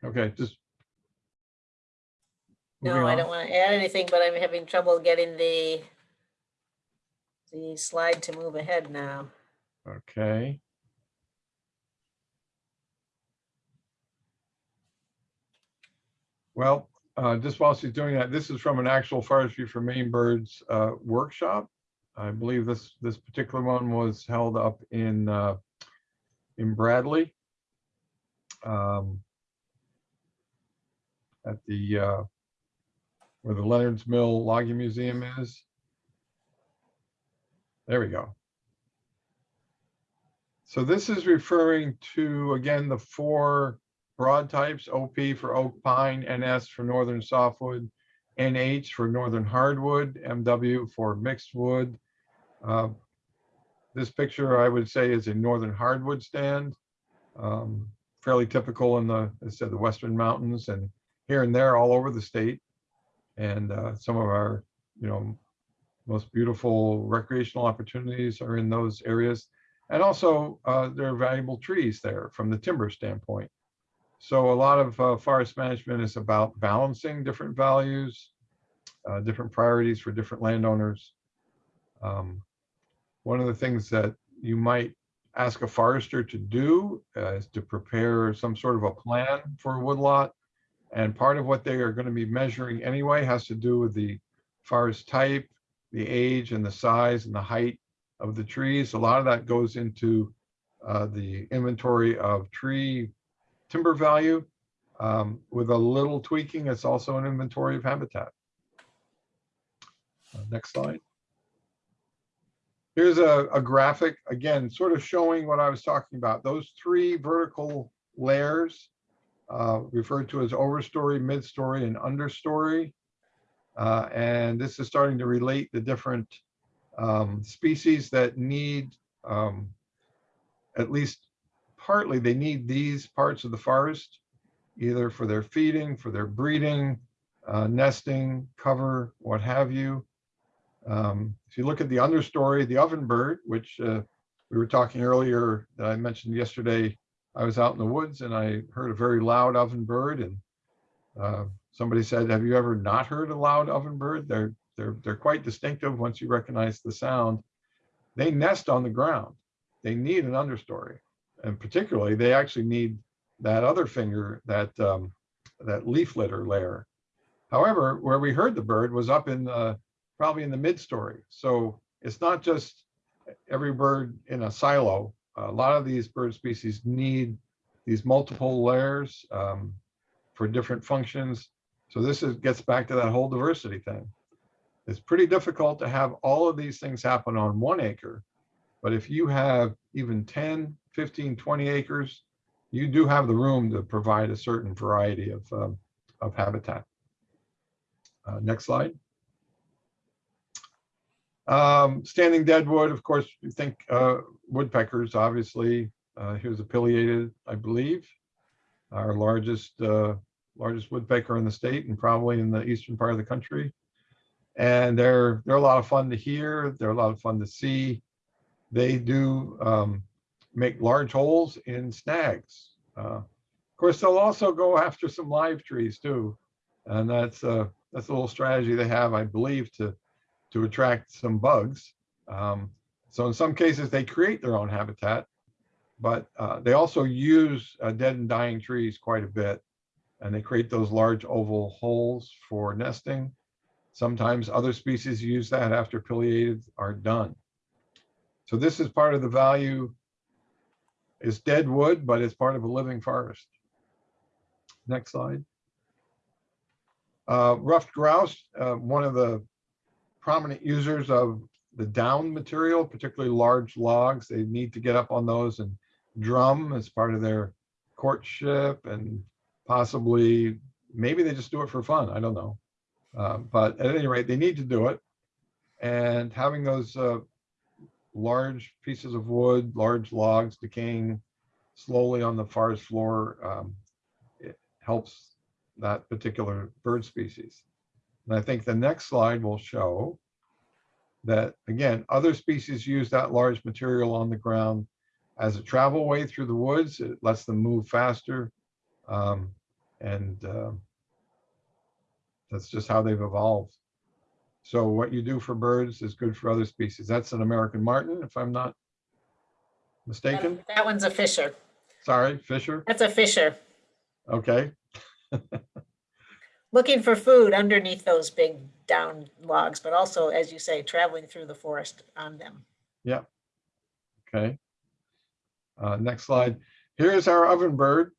Speaker 3: Okay, just.
Speaker 2: No, I
Speaker 3: on.
Speaker 2: don't want to add anything, but I'm having trouble getting the the slide to move ahead now.
Speaker 3: Okay. Well, uh, just while she's doing that, this is from an actual forestry for Maine birds uh, workshop. I believe this, this particular one was held up in, uh, in Bradley. um, At the, uh, where the Leonard's Mill Logging Museum is. There we go. So this is referring to, again, the four broad types, OP for oak pine, NS for northern softwood, NH for northern hardwood, MW for mixed wood. Uh, This picture, I would say, is a northern hardwood stand. um, Fairly typical in the, as I said, the western mountains and here and there all over the state. And uh, some of our, you know, most beautiful recreational opportunities are in those areas. And also, uh, there are valuable trees there from the timber standpoint. So a lot of uh, forest management is about balancing different values, uh, different priorities for different landowners. Um, One of the things that you might ask a forester to do uh, is to prepare some sort of a plan for a woodlot. And part of what they are going to be measuring anyway has to do with the forest type, the age and the size and the height of the trees. A lot of that goes into uh, the inventory of tree timber value. Um, With a little tweaking, it's also an inventory of habitat. Uh, Next slide. Here's a, a graphic, again, sort of showing what I was talking about. Those three vertical layers uh, referred to as overstory, midstory, and understory. Uh, And this is starting to relate the different um, species that need, um, at least partly, they need these parts of the forest, either for their feeding, for their breeding, uh, nesting, cover, what have you. Um, If you look at the understory, the ovenbird, which uh, we were talking earlier, that I mentioned yesterday, I was out in the woods and I heard a very loud ovenbird and uh, somebody said, have you ever not heard a loud ovenbird? They're, they're, they're quite distinctive once you recognize the sound. They nest on the ground. They need an understory. And particularly, they actually need that other finger, that, um, that leaf litter layer. However, where we heard the bird was up in, uh, probably in the mid-story. So it's not just every bird in a silo. A lot of these bird species need these multiple layers um, for different functions. So this is, gets back to that whole diversity thing. It's pretty difficult to have all of these things happen on one acre. But if you have even 10, 15, 20 acres, you do have the room to provide a certain variety of, um, of habitat. Uh, Next slide. Um, Standing deadwood, of course, you think uh, woodpeckers, obviously. Uh, Here's a pileated, I believe, our largest, uh, largest woodpecker in the state and probably in the eastern part of the country. And they're, they're a lot of fun to hear. They're a lot of fun to see. They do um, make large holes in snags. Uh, Of course, they'll also go after some live trees too. And that's, uh, that's a little strategy they have, I believe, to, to attract some bugs. Um, So in some cases, they create their own habitat, but uh, they also use uh, dead and dying trees quite a bit. And they create those large oval holes for nesting. Sometimes other species use that after pileated are done. So this is part of the value. It's dead wood, but it's part of a living forest. Next slide. Uh, Ruffed grouse, uh, one of the prominent users of the down material, particularly large logs. They need to get up on those and drum as part of their courtship and possibly, maybe they just do it for fun. I don't know. Uh, But at any rate, they need to do it. And having those uh, large pieces of wood, large logs decaying slowly on the forest floor, um, it helps that particular bird species. And I think the next slide will show that, again, other species use that large material on the ground as a travel way through the woods. It lets them move faster. um, And um, that's just how they've evolved. So what you do for birds is good for other species. That's an American marten, if I'm not mistaken.
Speaker 2: That one's a fisher.
Speaker 3: Sorry, Fisher.
Speaker 2: That's a fisher.
Speaker 3: Okay,
Speaker 2: Looking for food underneath those big down logs, but also, as you say, traveling through the forest on them. Yeah.
Speaker 3: Okay. Uh, Next slide. Here's our oven bird.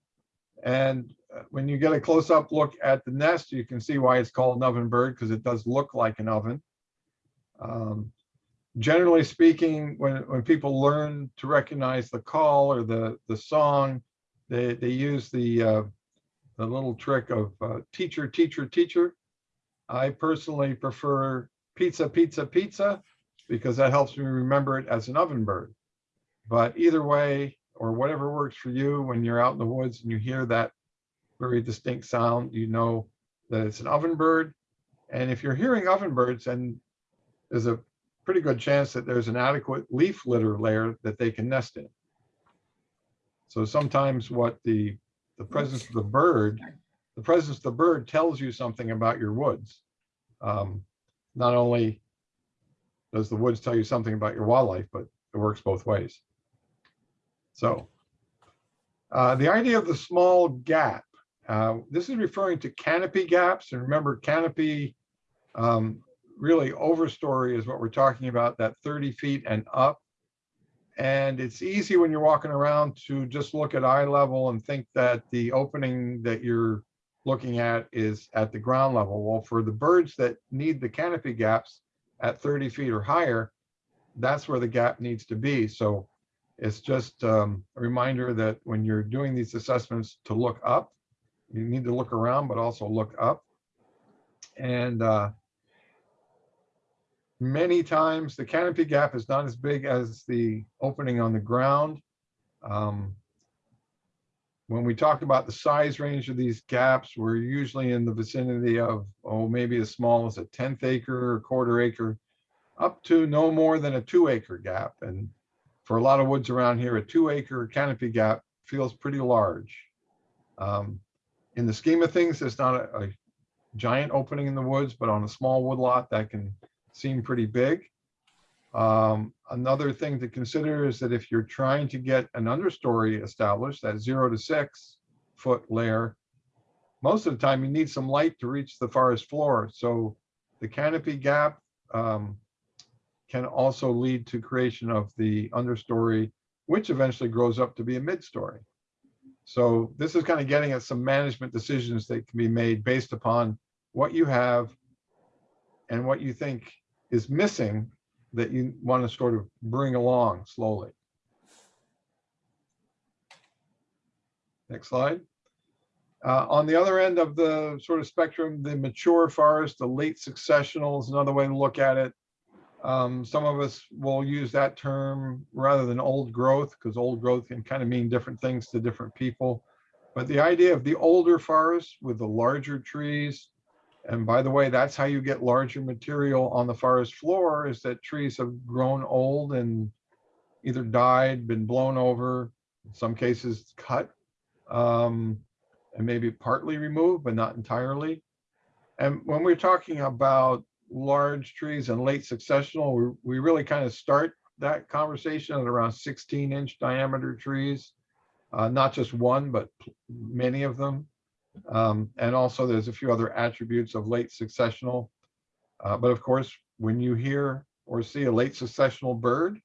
Speaker 3: And when you get a close-up look at the nest, you can see why it's called an oven bird, because it does look like an oven. Um, Generally speaking, when, when people learn to recognize the call or the, the song, they, they use the, uh, the little trick of uh, teacher, teacher, teacher. I personally prefer pizza, pizza, pizza, because that helps me remember it as an oven bird. But either way, or whatever works for you, when you're out in the woods and you hear that very distinct sound, you know that it's an oven bird. And if you're hearing oven birds, and there's a pretty good chance that there's an adequate leaf litter layer that they can nest in. So sometimes what the, the presence of the bird, the presence of the bird tells you something about your woods. Um, Not only does the woods tell you something about your wildlife, but it works both ways. So uh, the idea of the small gap, uh, this is referring to canopy gaps. And remember, canopy um, really overstory is what we're talking about, that 30 feet and up. And it's easy when you're walking around to just look at eye level and think that the opening that you're looking at is at the ground level. Well, for the birds that need the canopy gaps at 30 feet or higher, that's where the gap needs to be. So it's just um, a reminder that when you're doing these assessments to look up, you need to look around, but also look up. And uh, many times the canopy gap is not as big as the opening on the ground. Um, when we talk about the size range of these gaps, we're usually in the vicinity of, oh, maybe as small as a tenth acre or quarter acre, up to no more than a two acre gap. And for a lot of woods around here, a two acre canopy gap feels pretty large. Um, in the scheme of things, it's not a, a giant opening in the woods, but on a small woodlot that can seem pretty big. Um, another thing to consider is that if you're trying to get an understory established, that zero to six foot layer, most of the time you need some light to reach the forest floor. So the canopy gap um, can also lead to creation of the understory, which eventually grows up to be a mid-story. So this is kind of getting at some management decisions that can be made based upon what you have and what you think is missing that you want to sort of bring along slowly. Next slide. Uh, on the other end of the sort of spectrum, the mature forest, the late successional is another way to look at it. Um, some of us will use that term rather than old growth because old growth can kind of mean different things to different people. But the idea of the older forest with the larger trees, and by the way, that's how you get larger material on the forest floor is that trees have grown old and either died, been blown over, in some cases cut, um, and maybe partly removed, but not entirely. And when we're talking about large trees and late successional, we, we really kind of start that conversation at around 16 inch diameter trees, uh, not just one, but many of them. Um, and also there's a few other attributes of late successional. Uh, but of course, when you hear or see a late successional bird,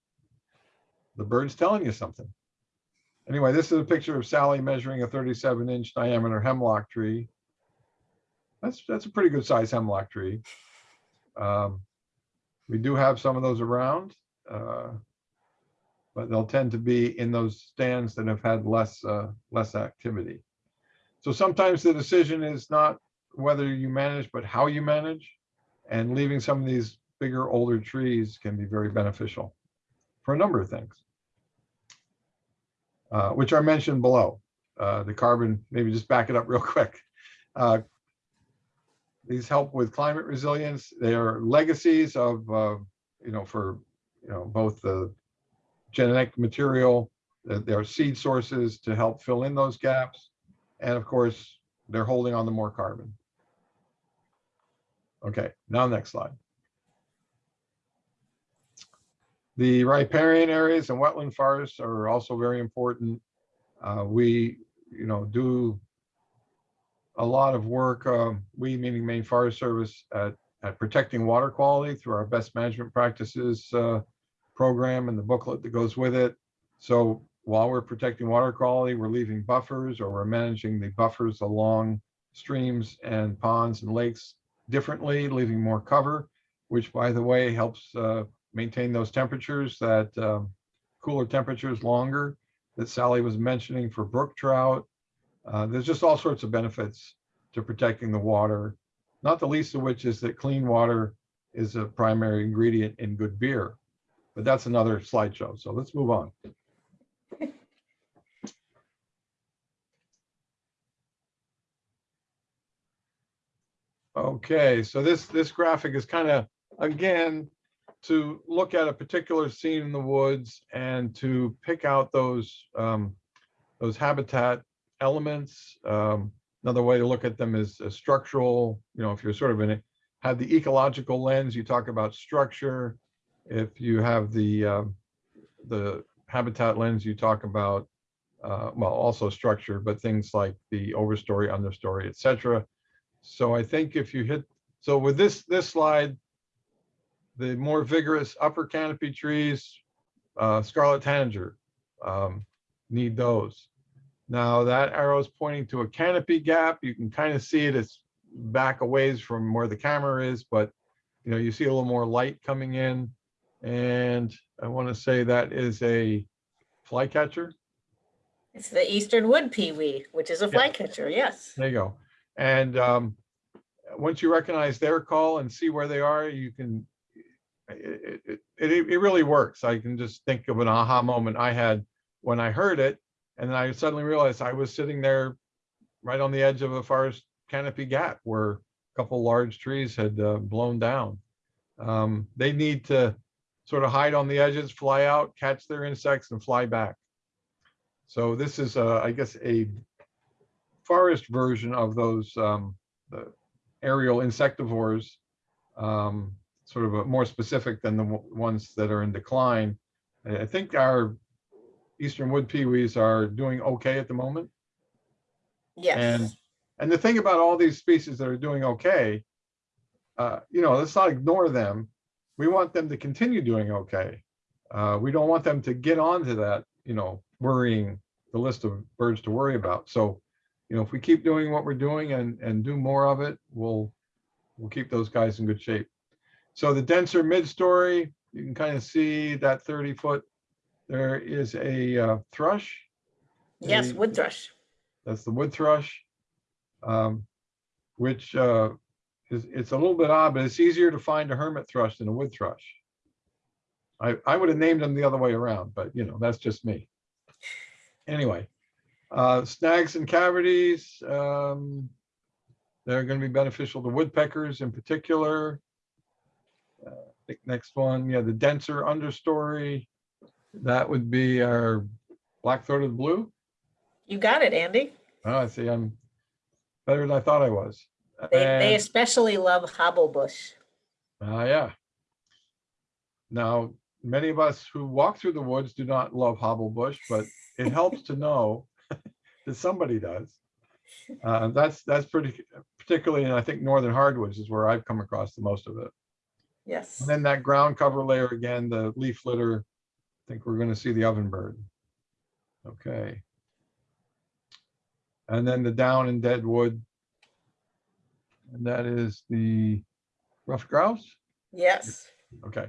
Speaker 3: the bird's telling you something. Anyway, this is a picture of Sally measuring a 37 inch diameter hemlock tree. That's, that's a pretty good size hemlock tree. Um, we do have some of those around, uh, but they'll tend to be in those stands that have had less, uh, less activity. So sometimes the decision is not whether you manage, but how you manage. And leaving some of these bigger, older trees can be very beneficial for a number of things, uh, which are mentioned below. Uh, the carbon, maybe just back it up real quick. These help with climate resilience. They are legacies of, uh, you know, for, you know, both the genetic material, uh, their seed sources to help fill in those gaps. And of course, they're holding on to more carbon. Okay, now next slide. The riparian areas and wetland forests are also very important. Uh, we, you know, do a lot of work, um, we meaning Maine Forest Service at, at protecting water quality through our best management practices uh, program and the booklet that goes with it. So while we're protecting water quality, we're leaving buffers or we're managing the buffers along streams and ponds and lakes differently, leaving more cover, which by the way, helps uh, maintain those temperatures that um, cooler temperatures longer that Sally was mentioning for brook trout. Uh, There's just all sorts of benefits to protecting the water, not the least of which is that clean water is a primary ingredient in good beer. But that's another slideshow, so let's move on. Okay, so this, this graphic is kind of, again, to look at a particular scene in the woods and to pick out those, um, those habitat elements. Um, Another way to look at them is a structural, you know, if you're sort of in it, have the ecological lens, you talk about structure. If you have the, um, the habitat lens, you talk about, uh, well, also structure, but things like the overstory, understory, et cetera. So I think if you hit, so with this, this slide, the more vigorous upper canopy trees, uh, scarlet tanager, um, need those. Now that arrow is pointing to a canopy gap. You can kind of see it as back a ways from where the camera is, but you know, you see a little more light coming in. And I want to say that is a flycatcher.
Speaker 2: It's the eastern wood pewee, which is a flycatcher, yes.
Speaker 3: There you go. And um, once you recognize their call and see where they are, you can, it, it, it, it really works. I can just think of an aha moment I had when I heard it. And then I suddenly realized I was sitting there right on the edge of a forest canopy gap where a couple large trees had uh, blown down. Um, they need to sort of hide on the edges, fly out, catch their insects and fly back. So this is, uh, I guess, a forest version of those um, aerial insectivores, um, sort of more specific than the ones that are in decline. I think our eastern wood pewees are doing okay at the moment.
Speaker 2: Yes,
Speaker 3: And the thing about all these species that are doing okay, uh, you know, let's not ignore them. We want them to continue doing okay. Uh, we don't want them to get onto that, you know, worrying the list of birds to worry about. So, you know, if we keep doing what we're doing and, and do more of it, we'll, we'll keep those guys in good shape. So the denser mid-story, you can kind of see that 30 foot. There is a uh, thrush.
Speaker 2: yes,
Speaker 3: a-
Speaker 2: wood thrush.
Speaker 3: that's the wood thrush. Um, which, uh, is, it's a little bit odd, but it's easier to find a hermit thrush than a wood thrush. I, I would have named them the other way around, but you know, that's just me. Anyway, uh, snags and cavities, um, they're gonna be beneficial to woodpeckers in particular. Uh, next one, yeah, the denser understory, that would be our black-throated blue.
Speaker 2: You got it, Andy.
Speaker 3: Oh, I see, I'm better than I thought I was.
Speaker 2: They, they especially love hobblebush.
Speaker 3: Ah, yeah. Now, many of us who walk through the woods do not love hobblebush, but it helps to know that somebody does. Uh, that's, that's pretty, particularly and I think, northern hardwoods is where I've come across the most of it.
Speaker 2: Yes,
Speaker 3: And then that ground cover layer again, the leaf litter, think we're gonna see the ovenbird. Okay. And then the down and dead wood. And that is the rough grouse.
Speaker 2: yes,
Speaker 3: Okay.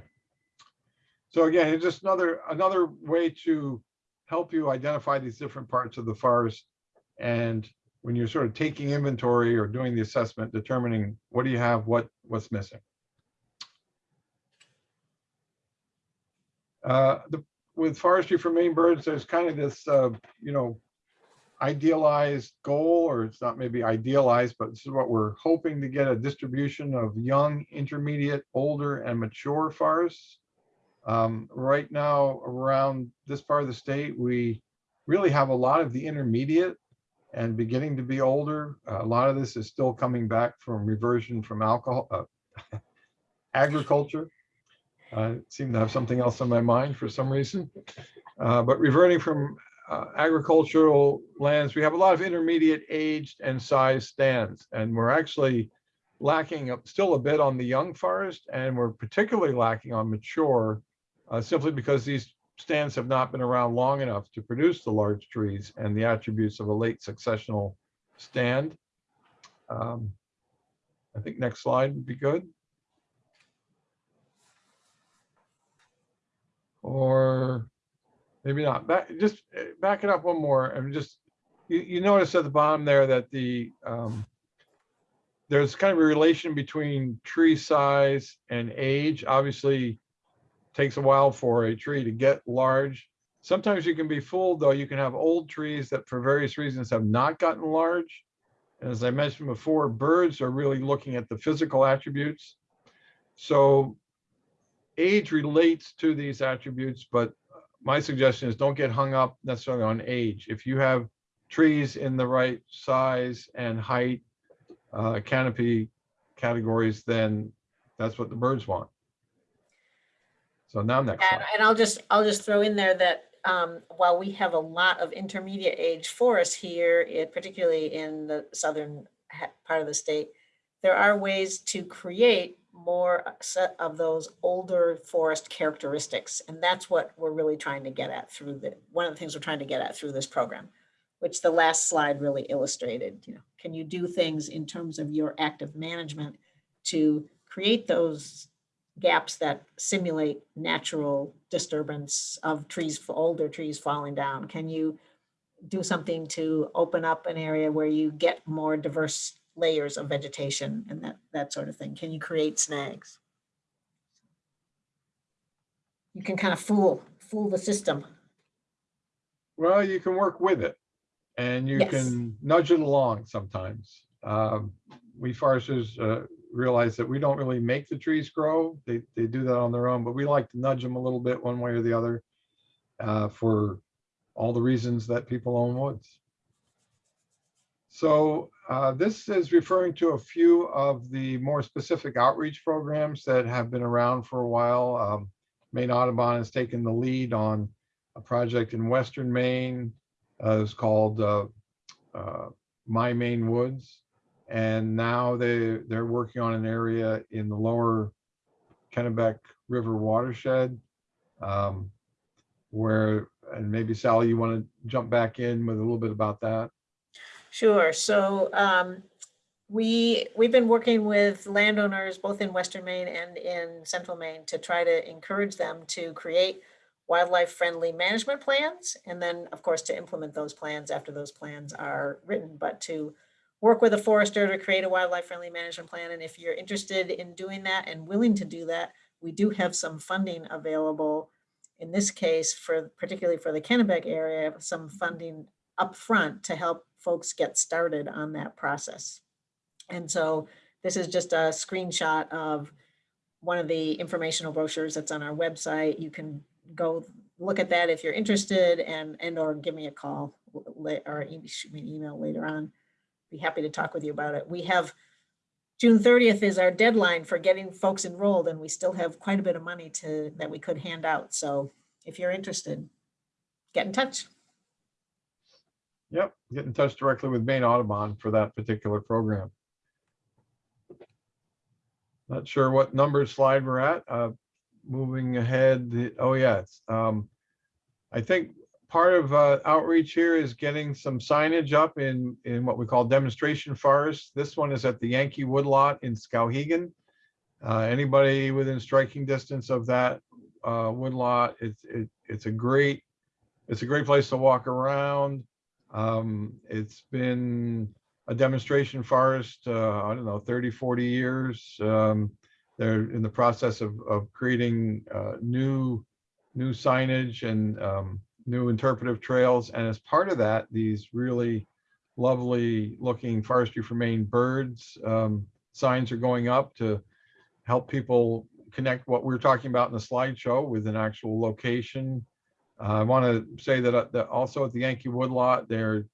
Speaker 3: So again, it's just another, another way to help you identify these different parts of the forest. And when you're sort of taking inventory or doing the assessment, determining what do you have, what, what's missing. Uh, the, with forestry for Maine birds, there's kind of this, uh, you know, idealized goal, or it's not maybe idealized, but this is what we're hoping to get a distribution of young, intermediate, older, and mature forests. Um, right now, around this part of the state, we really have a lot of the intermediate and beginning to be older. A lot of this is still coming back from reversion from alcohol, uh, agriculture. I seem to have something else on my mind for some reason. Uh, but reverting from uh, agricultural lands, we have a lot of intermediate aged and size stands, and we're actually lacking still a bit on the young forest, and we're particularly lacking on mature, uh, simply because these stands have not been around long enough to produce the large trees and the attributes of a late successional stand. Um, I think next slide would be good. Or maybe not. Back, just uh, back it up one more and just, you, you notice at the bottom there that the, um, there's kind of a relation between tree size and age. Obviously, takes a while for a tree to get large. Sometimes you can be fooled, though. You can have old trees that for various reasons have not gotten large. And as I mentioned before, birds are really looking at the physical attributes. So age relates to these attributes, but my suggestion is don't get hung up necessarily on age. If you have trees in the right size and height, uh, canopy categories, then that's what the birds want. So now next
Speaker 2: And, and I'll just, I'll just throw in there that um, while we have a lot of intermediate age forests here, it- particularly in the southern part of the state, there are ways to create more set of those older forest characteristics. And that's what we're really trying to get at through the, one of the things we're trying to get at through this program, which the last slide really illustrated, you know, can you do things in terms of your active management to create those gaps that simulate natural disturbance of trees, older trees falling down? Can you do something to open up an area where you get more diverse layers of vegetation and that, that sort of thing? Can you create snags? You can kind of fool, fool the system.
Speaker 3: Well, you can work with it and you
Speaker 2: Yes.
Speaker 3: can nudge it along sometimes. Um, We foresters uh, realize that we don't really make the trees grow. They, they do that on their own, but we like to nudge them a little bit one way or the other uh, for all the reasons that people own woods. So uh, this is referring to a few of the more specific outreach programs that have been around for a while. Um, Maine Audubon has taken the lead on a project in Western Maine. Uh, it's called uh, uh, My Maine Woods. And now they, they're working on an area in the lower Kennebec River watershed. um, Where, and maybe Sally, you want to jump back in with a little bit about that?
Speaker 2: Sure. So um, we, we've been working with landowners both in Western Maine and in Central Maine to try to encourage them to create wildlife-friendly management plans. And then, of course, to implement those plans after those plans are written, but to work with a forester to create a wildlife-friendly management plan. And if you're interested in doing that and willing to do that, we do have some funding available. In this case, for particularly for the Kennebec area, some funding upfront to help folks get started on that process. And so this is just a screenshot of one of the informational brochures that's on our website. You can go look at that if you're interested and, and or give me a call or shoot me an email later on. Be happy to talk with you about it. We have June 30th is our deadline for getting folks enrolled and we still have quite a bit of money to, that we could hand out. So if you're interested, get in touch.
Speaker 3: Yep, get in touch directly with Maine Audubon for that particular program. Not sure what number slide we're at. Uh, Moving ahead, oh yeah, um, I think part of uh, outreach here is getting some signage up in, in what we call demonstration forests. This one is at the Yankee Woodlot in Skowhegan. Uh, Anybody within striking distance of that uh, woodlot, it's, it- it's a great, it's a great place to walk around. Um, it's been a demonstration forest, uh, I don't know, 30, 40 years. Um, they're in the process of, of creating, uh, new, new signage and, um, new interpretive trails. And as part of that, these really lovely looking forestry for Maine birds um, signs are going up to help people connect what we're talking about in the slideshow with an actual location. Uh, I want to say that, uh, that also at the Yankee Woodlot, they're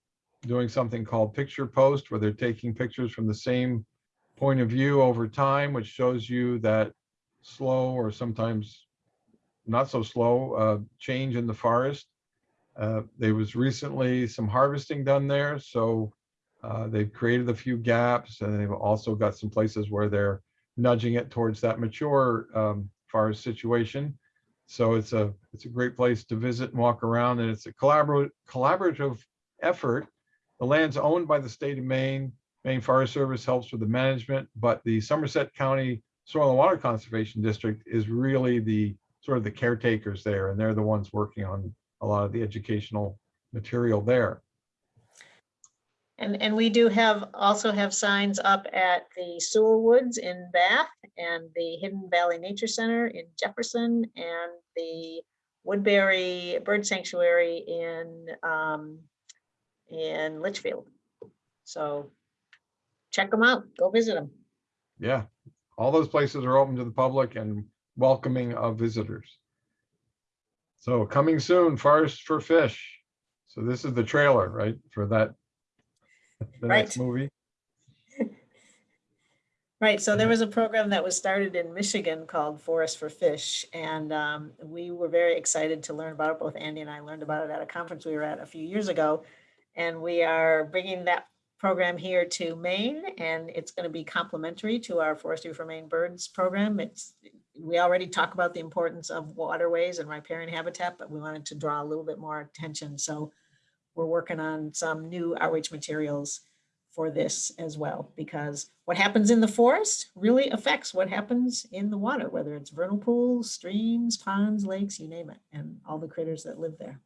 Speaker 3: doing something called Picture Post, where they're taking pictures from the same point of view over time, which shows you that slow or sometimes not so slow uh, change in the forest. Uh, there was recently some harvesting done there, so uh, they've created a few gaps and they've also got some places where they're nudging it towards that mature um, forest situation. So it's a it's a great place to visit and walk around, and it's a collaborative collaborative effort. The land's owned by the state of Maine. Maine Forest Service helps with the management, but the Somerset County Soil and Water Conservation District is really the sort of the caretakers there, and they're the ones working on a lot of the educational material there.
Speaker 2: And, and we do have, also have signs up at the Sewall Woods in Bath and the Hidden Valley Nature Center in Jefferson and the Woodbury Bird Sanctuary in, um, in Litchfield. So check them out, go visit them.
Speaker 3: Yeah, all those places are open to the public and welcoming of visitors. So coming soon, Forest for Fish. So this is the trailer, right, for that? The next
Speaker 2: Right.
Speaker 3: movie?
Speaker 2: Right, so there was a program that was started in Michigan called Forest for Fish, and um, we were very excited to learn about it. Both Andy and I learned about it at a conference we were at a few years ago. And we are bringing that program here to Maine, and it's going to be complementary to our Forestry for Maine Birds program. It's, we already talk about the importance of waterways and riparian habitat, but we wanted to draw a little bit more attention. So we're working on some new outreach materials for this as well, because what happens in the forest really affects what happens in the water, whether it's vernal pools, streams, ponds, lakes, you name it, and all the critters that live there.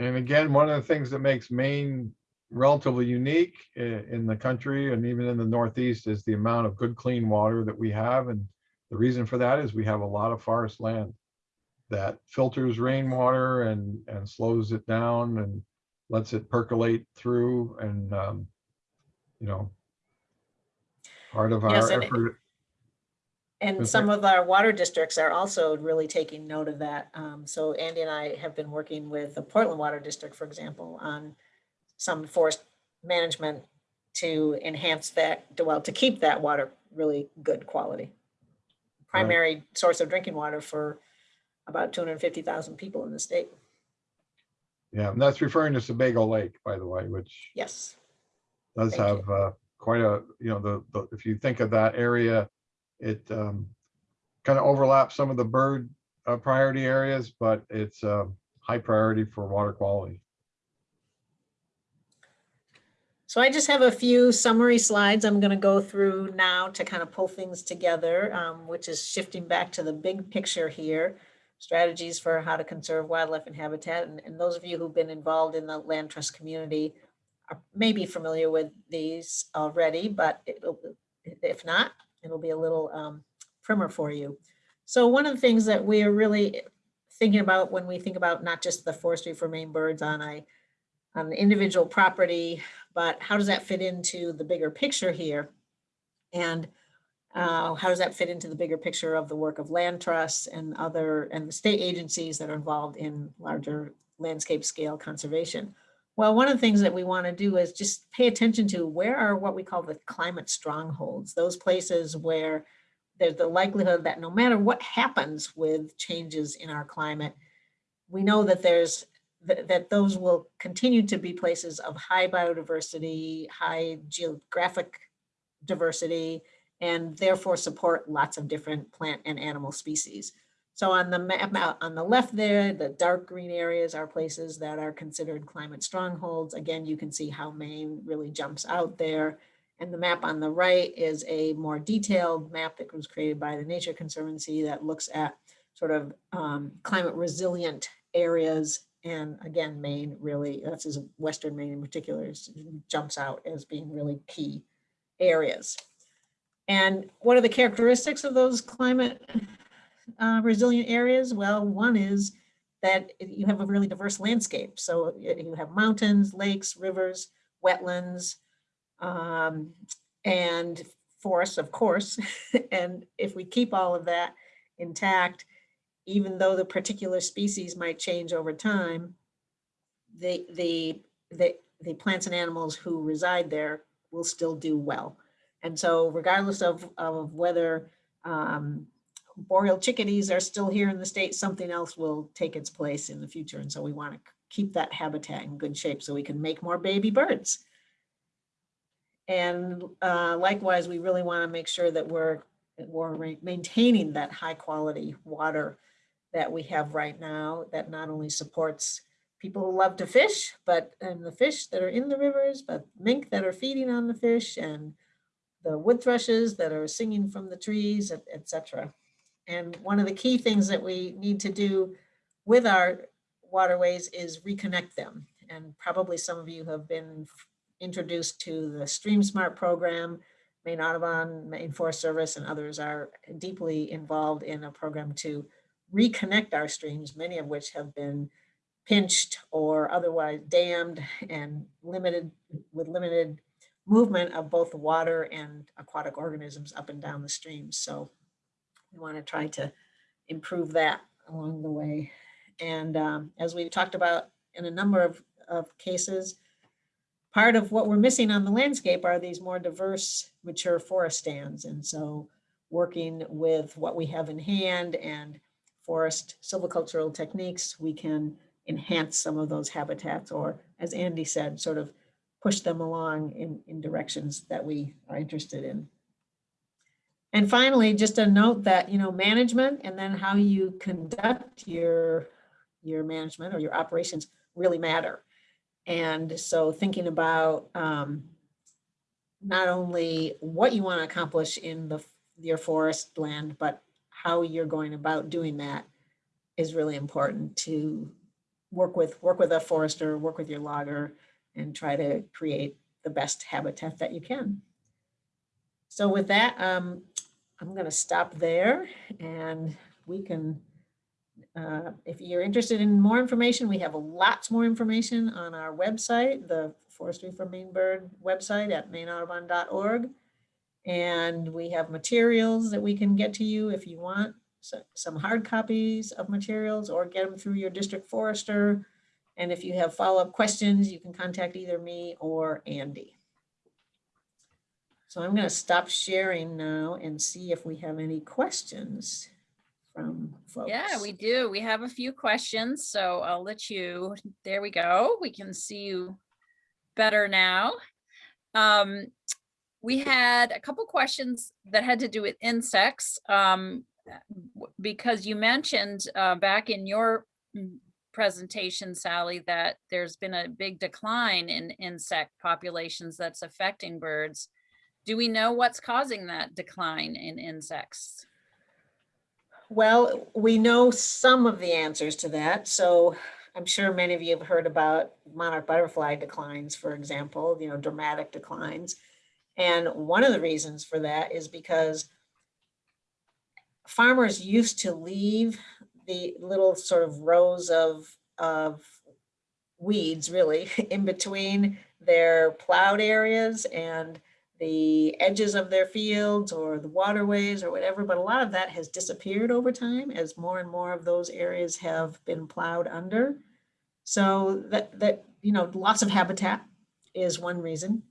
Speaker 3: And again, one of the things that makes Maine relatively unique in the country and even in the Northeast is the amount of good, clean water that we have. And the reason for that is we have a lot of forest land that filters rainwater and, and slows it down and lets it percolate through and, um, you know, part of
Speaker 2: Yes,
Speaker 3: our
Speaker 2: and it-
Speaker 3: effort.
Speaker 2: And some of our water districts are also really taking note of that. Um, so Andy and I have been working with the Portland Water District, for example, on some forest management to enhance that, well, to keep that water really good quality. Primary source of drinking water for about two hundred and fifty thousand people in the state.
Speaker 3: Yeah, and that's referring to Sebago Lake, by the way, which
Speaker 2: Yes.
Speaker 3: does
Speaker 2: Thank
Speaker 3: have uh, quite a, you know, the, the, if you think of that area, it um, kind of overlaps some of the bird uh, priority areas, but it's a high priority for water quality.
Speaker 2: So I just have a few summary slides I'm going to go through now to kind of pull things together, um, which is shifting back to the big picture here. Strategies for how to conserve wildlife and habitat. And, and those of you who've been involved in the land trust community are maybe familiar with these already, but it'll, if not, it'll be a little um, primer for you. So one of the things that we are really thinking about when we think about not just the forestry for Maine birds on a on the individual property, but how does that fit into the bigger picture here? And uh, how does that fit into the bigger picture of the work of land trusts and other, and the state agencies that are involved in larger landscape scale conservation? Well, one of the things that we want to do is just pay attention to where are what we call the climate strongholds, those places where there's the likelihood that no matter what happens with changes in our climate, we know that there's that, that those will continue to be places of high biodiversity, high geographic diversity, and therefore support lots of different plant and animal species. So on the map on the left there, the dark green areas are places that are considered climate strongholds. Again, you can see how Maine really jumps out there. And the map on the right is a more detailed map that was created by the Nature Conservancy that looks at sort of um, climate resilient areas and again, Maine really, that's as Western Maine in particular, is- jumps out as being really key areas. And what are the characteristics of those climate uh, resilient areas? Well, one is that you have a really diverse landscape. So you have mountains, lakes, rivers, wetlands, um, and forests, of course. And if we keep all of that intact, even though the particular species might change over time, the, the, the, the plants and animals who reside there will still do well. And so regardless of, of whether um, boreal chickadees are still here in the state, something else will take its place in the future. And so we want to keep that habitat in good shape so we can make more baby birds. And uh, likewise, we really want to make sure that we're, we're maintaining that high quality water that we have right now that not only supports people who love to fish, but and the fish that are in the rivers, but mink that are feeding on the fish and the wood thrushes that are singing from the trees, et, et cetera. And one of the key things that we need to do with our waterways is reconnect them. And probably some of you have been introduced to the Stream Smart program. Maine Audubon, Maine Forest Service, and others are deeply involved in a program to reconnect our streams, many of which have been pinched or otherwise dammed and limited with limited movement of both water and aquatic organisms up and down the streams. So we want to try to improve that along the way. And um, as we've talked about in a number of, of cases, part of what we're missing on the landscape are these more diverse mature forest stands. And so working with what we have in hand and forest silvicultural techniques, we can enhance some of those habitats or, as Andy said, sort of push them along in, in directions that we are interested in. And finally, just a note that, you know, management and then how you conduct your, your management or your operations really matter. And so thinking about um, not only what you want to accomplish in the, your forest land, but how you're going about doing that is really important to work with, work with a forester, work with your logger, and try to create the best habitat that you can. So with that, um, I'm going to stop there and we can, uh, if you're interested in more information, we have lots more information on our website, the Forestry for Maine Bird website at maineaudubon.org. And we have materials that we can get to you if you want, so, some hard copies of materials or get them through your district forester. And if you have follow-up questions, you can contact either me or Andy. So I'm going to stop sharing now and see if we have any questions from folks.
Speaker 1: Yeah, we do. We have a few questions, so I'll let you, there we go. We can see you better now. Um, we had a couple questions that had to do with insects. Um, because you mentioned, uh, back in your mm, presentation, Sally, that there's been a big decline in insect populations that's affecting birds. Do we know what's causing that decline in insects?
Speaker 2: Well, we know some of the answers to that. So I'm sure many of you have heard about monarch butterfly declines, for example, you know, dramatic declines. And one of the reasons for that is because farmers used to leave the little sort of rows of, of weeds really in between their plowed areas and the edges of their fields or the waterways or whatever, but a lot of that has disappeared over time as more and more of those areas have been plowed under. So that, that, you know, loss of habitat is one reason.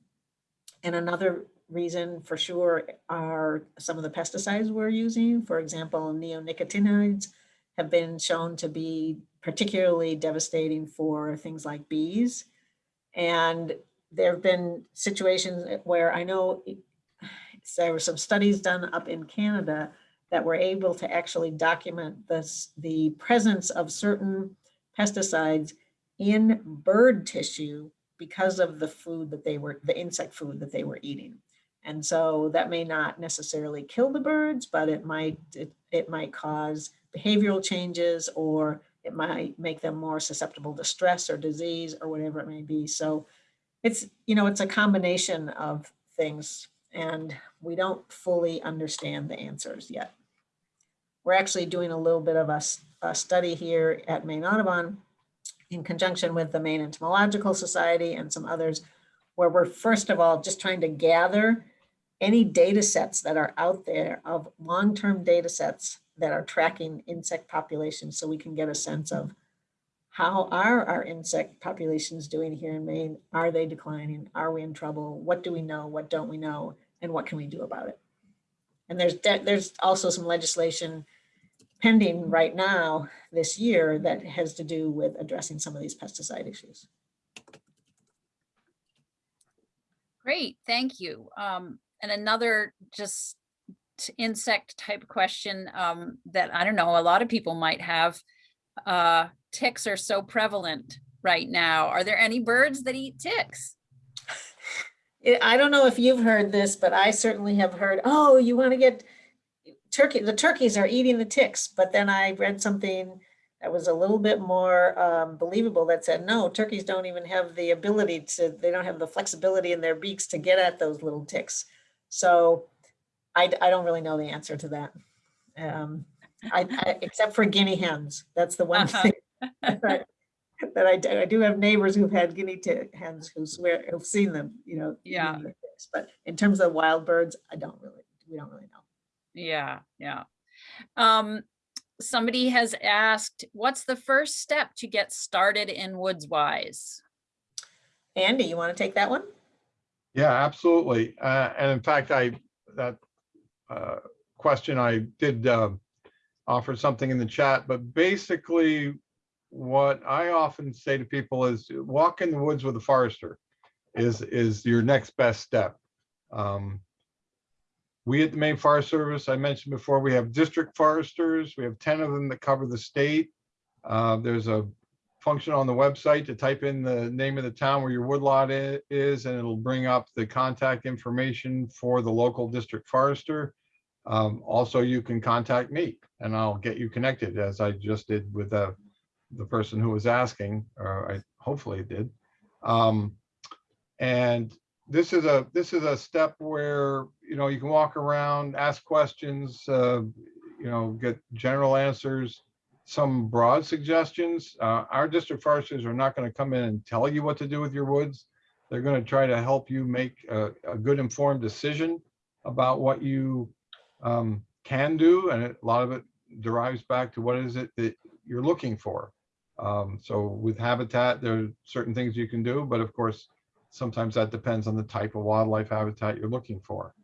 Speaker 2: And another reason for sure are some of the pesticides we're using. For example, neonicotinoids have been shown to be particularly devastating for things like bees. And there have been situations where I know there were some studies done up in Canada that were able to actually document this, the presence of certain pesticides in bird tissue because of the food that they were, the insect food that they were eating. And so that may not necessarily kill the birds, but it might, it, it might cause behavioral changes or it might make them more susceptible to stress or disease or whatever it may be. So it's, you know, it's a combination of things and we don't fully understand the answers yet. We're actually doing a little bit of a study here at Maine Audubon in conjunction with the Maine Entomological Society and some others, where we're first of all just trying to gather any data sets that are out there of long-term data sets that are tracking insect populations so we can get a sense of how are our insect populations doing here in Maine? Are they declining? Are we in trouble? What do we know? What don't we know? And what can we do about it? And there's, there's also some legislation pending right now this year that has to do with addressing some of these pesticide issues.
Speaker 1: Great, thank you. Um, and another just insect type question, um, that I don't know, a lot of people might have. Uh, ticks are so prevalent right now. Are there any birds that eat ticks?
Speaker 2: I- don't know if you've heard this, but I certainly have heard, oh, you want to get turkey, the turkeys are eating the ticks. But then I read something that was a little bit more um, believable that said, no, turkeys don't even have the ability to, they don't have the flexibility in their beaks to get at those little ticks. So I, d- I don't really know the answer to that. Um, I, I- except for guinea hens. That's the one
Speaker 1: Uh-huh.
Speaker 2: thing that that I do, I do have neighbors who've had guinea hens who swear, who've seen them, you know.
Speaker 1: Yeah.
Speaker 2: eating. But in terms of wild birds, I don't really, we don't really know.
Speaker 1: Yeah, yeah. Um, somebody has asked, what's the first step to get started in Woods Wise?
Speaker 2: Andy, you want to take that one?
Speaker 3: Yeah, absolutely. Uh, and in fact, I, that, uh, question, I did, uh, offer something in the chat, but basically what I often say to people is walk in the woods with a forester is, is your next best step. Um, we at the Maine Forest Service, I mentioned before, we have district foresters. We have 10 of them that cover the state. Uh, there's a function on the website to type in the name of the town where your woodlot is, and it'll bring up the contact information for the local district forester. Um, also, you can contact me and I'll get you connected as I just did with the, the person who was asking, or I hopefully did. Um, and this is a, this is a step where, you know, you can walk around, ask questions, uh, you know, get general answers some broad suggestions. Uh, our district foresters are not going to come in and tell you what to do with your woods. They're going to try to help you make a, a good informed decision about what you um, can do. And a lot of it derives back to what is it that you're looking for. Um, so with habitat, there are certain things you can do, but of course, sometimes that depends on the type of wildlife habitat you're looking for.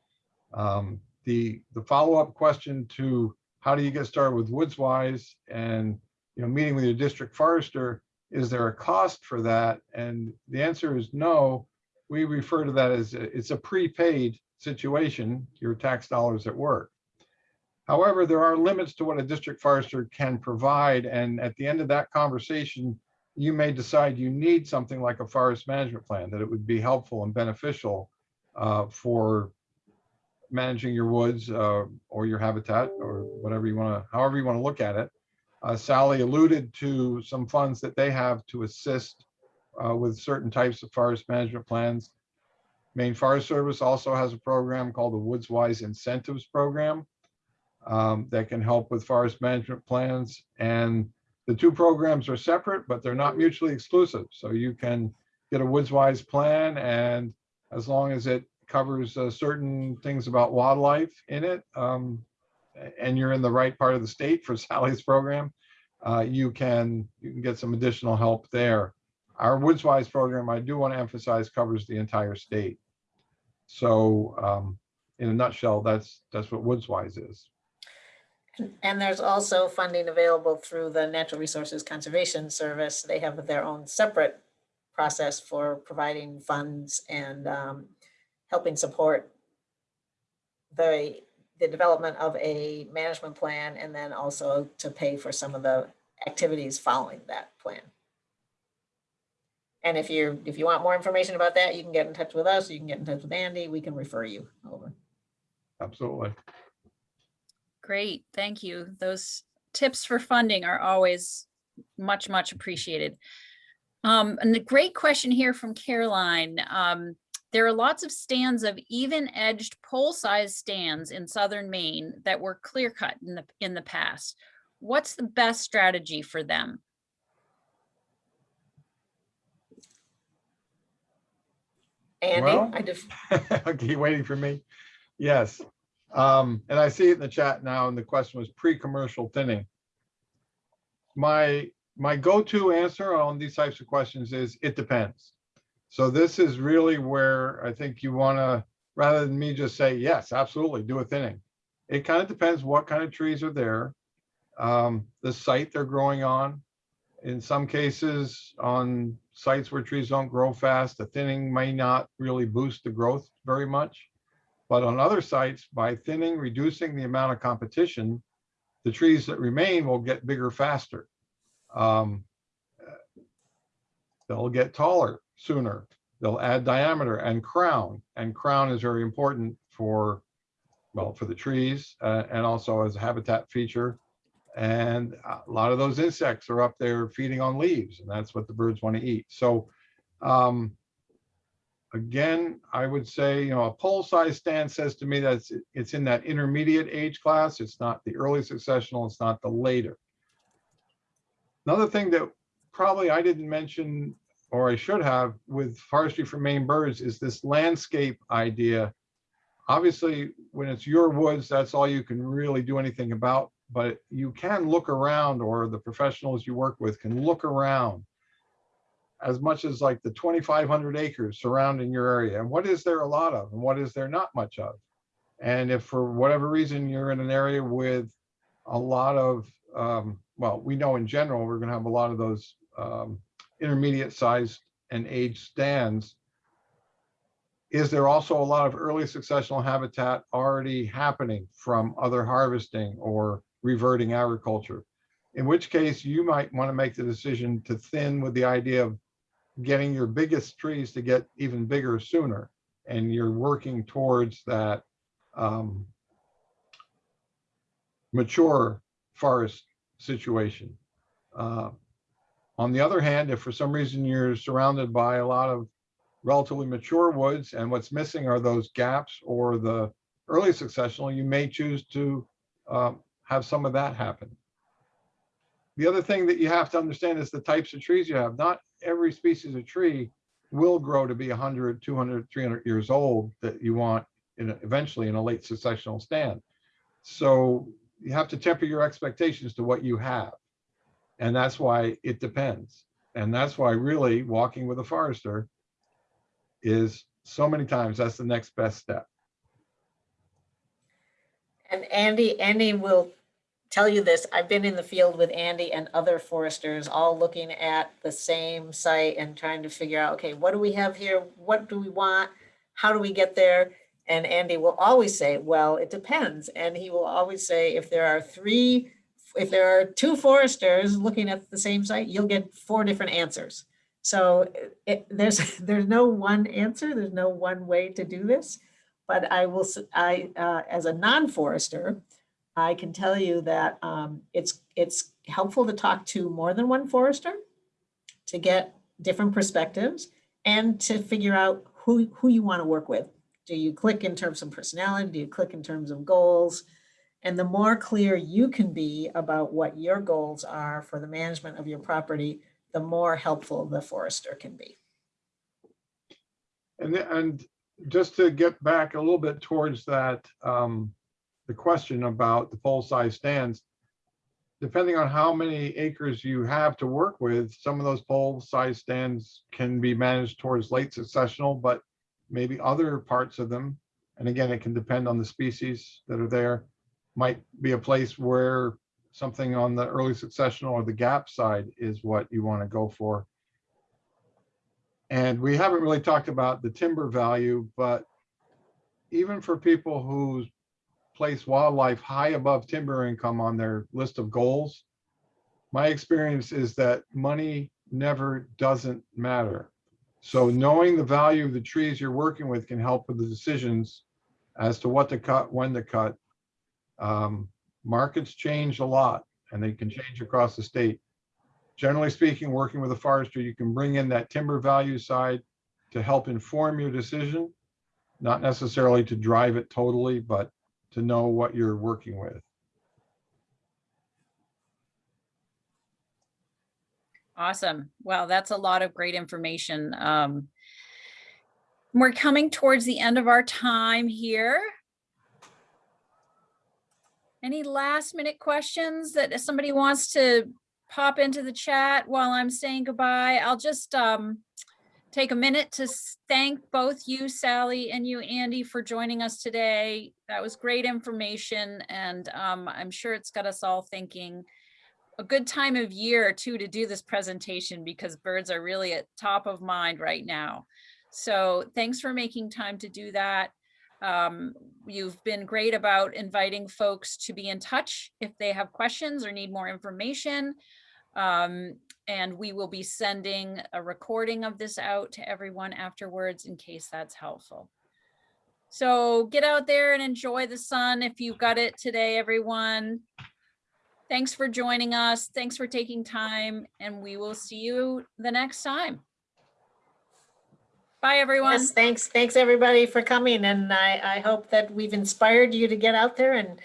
Speaker 3: Um, the, the follow-up question to how do you get started with Woods Wise and, you know, meeting with your district forester, is there a cost for that? And the answer is no. We refer to that as, a- it's a prepaid situation, your tax dollars at work. However, there are limits to what a district forester can provide. And at the end of that conversation, you may decide you need something like a forest management plan, that it would be helpful and beneficial uh, for managing your woods uh, or your habitat or whatever you want to, however you want to look at it. Uh, Sally alluded to some funds that they have to assist uh, with certain types of forest management plans. Maine Forest Service also has a program called the Woods Wise Incentives Program um, that can help with forest management plans. And the two programs are separate, but they're not mutually exclusive. So you can get a Woods Wise plan and as long as it covers uh, certain things about wildlife in it, um, and you're in the right part of the state for Sally's program, uh, you can you can get some additional help there. Our Woods Wise program, I do want to emphasize, covers the entire state. So, um, in a nutshell, that's that's what Woods Wise is.
Speaker 2: And there's also funding available through the Natural Resources Conservation Service. They have their own separate process for providing funds and um, helping support the, the development of a management plan and then also to pay for some of the activities following that plan. And if you're, if you want more information about that, you can get in touch with us, you can get in touch with Andy, we can refer you over.
Speaker 3: Absolutely.
Speaker 1: Great, thank you. Those tips for funding are always much, much appreciated. Um, and the great question here from Caroline. Um, there are lots of stands of even aged pole-sized stands in southern Maine that were clear cut in the, in the past. what's the best strategy for them?
Speaker 2: Andy,
Speaker 3: Well-
Speaker 2: I def-
Speaker 3: Okay, you waiting for me? Yes. Um, and I see it in the chat now, and the question was pre-commercial thinning. My, my go-to answer on these types of questions is, it depends. So this is really where I think you wanna, rather than me just say, yes, absolutely, do a thinning. It kind of depends what kind of trees are there, um, the site they're growing on. In some cases, on sites where trees don't grow fast, the thinning may not really boost the growth very much. But on other sites, by thinning, reducing the amount of competition, the trees that remain will get bigger faster. Um, They'll get taller sooner. They'll add diameter and crown, and crown is very important for, well, for the trees uh, and also as a habitat feature. And a lot of those insects are up there feeding on leaves, and that's what the birds want to eat. So um, again, I would say, you know, a pole size stand says to me that it's, it's in that intermediate age class. It's not the early successional, it's not the later. Another thing that probably I didn't mention, or I should have, with forestry for Maine birds is this landscape idea. Obviously, when it's your woods, that's all you can really do anything about, but you can look around, or the professionals you work with can look around as much as like the 2,500 acres surrounding your area. And what is there a lot of and what is there not much of? And if for whatever reason you're in an area with a lot of, um, well, we know in general, we're gonna have a lot of those um, intermediate sized and age stands. Is there also a lot of early successional habitat already happening from other harvesting or reverting agriculture? In which case you might want to make the decision to thin with the idea of getting your biggest trees to get even bigger sooner. And you're working towards that um, mature forest situation. Uh, On the other hand, if for some reason you're surrounded by a lot of relatively mature woods and what's missing are those gaps or the early successional, you may choose to um, have some of that happen. The other thing that you have to understand is the types of trees you have. Not every species of tree will grow to be 100, 200, 300 years old that you want in a- eventually in a late successional stand. So you have to temper your expectations to what you have. And that's why it depends. And that's why really walking with a forester is so many times that's the next best step.
Speaker 2: And Andy, Andy will tell you this. I've been in the field with Andy and other foresters, all looking at the same site and trying to figure out, okay, what do we have here? What do we want? How do we get there? And Andy will always say, well, it depends. And he will always say, if there are three, if there are two foresters looking at the same site, you'll get four different answers. So it, there's, there's no one answer. There's no one way to do this. But I will, I, uh, as a non-forester, I can tell you that um, it's, it's helpful to talk to more than one forester to get different perspectives and to figure out who, who you want to work with. Do you click in terms of personality? Do you click in terms of goals? And the more clear you can be about what your goals are for the management of your property, the more helpful the forester can be.
Speaker 3: And, and just to get back a little bit towards that, um, the question about the pole size stands. Depending on how many acres you have to work with, some of those pole size stands can be managed towards late successional, but maybe other parts of them. And again, it can depend on the species that are there. Might be a place where something on the early successional or the gap side is what you want to go for. And we haven't really talked about the timber value, but even for people who place wildlife high above timber income on their list of goals, my experience is that money never doesn't matter. So knowing the value of the trees you're working with can help with the decisions as to what to cut, when to cut. Um, Markets change a lot and they can change across the state generally speaking, working with a forester, you can bring in that timber value side to help inform your decision, not necessarily to drive it totally, but to know what you're working with.
Speaker 1: Awesome. Well, that's a lot of great information. Um, we're coming towards the end of our time here. Any last minute questions that if somebody wants to pop into the chat while I'm saying goodbye? I'll just um, take a minute to thank both you, Sally, and you, Andy, for joining us today. That was great information, and um, I'm sure it's got us all thinking a good time of year too to do this presentation because birds are really at top of mind right now. So thanks for making time to do that. Um, you've been great about inviting folks to be in touch if they have questions or need more information. Um, and we will be sending a recording of this out to everyone afterwards in case that's helpful. So get out there and enjoy the sun if you've got it today, everyone. Thanks for joining us. Thanks for taking time and we will see you the next time. Bye, everyone.
Speaker 2: Yes, thanks, thanks everybody for coming and I, I hope that we've inspired you to get out there and,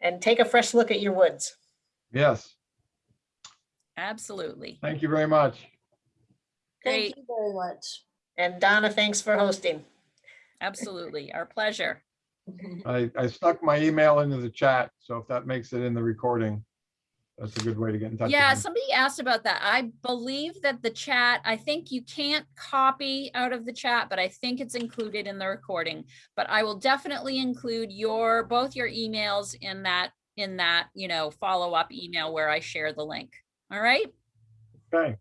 Speaker 2: and take a fresh look at your woods.
Speaker 3: Yes,
Speaker 1: Absolutely.
Speaker 3: thank you very much.
Speaker 1: Great.
Speaker 4: Thank you very much.
Speaker 2: And Donna, thanks for hosting.
Speaker 1: Absolutely. Our pleasure.
Speaker 3: I, I stuck my email into the chat, so if that makes it in the recording, that's a good way to get in touch.
Speaker 1: Yeah, somebody asked about that. I believe that the chat, I think you can't copy out of the chat, but I think it's included in the recording. But I will definitely include your, both your emails in that, in that, you know, follow-up email where I share the link. All right,
Speaker 3: Okay,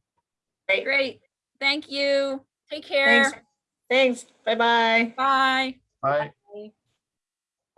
Speaker 2: Great,
Speaker 1: great. Thank you. Take care.
Speaker 2: thanks, thanks, bye-bye.
Speaker 1: Bye.
Speaker 3: bye.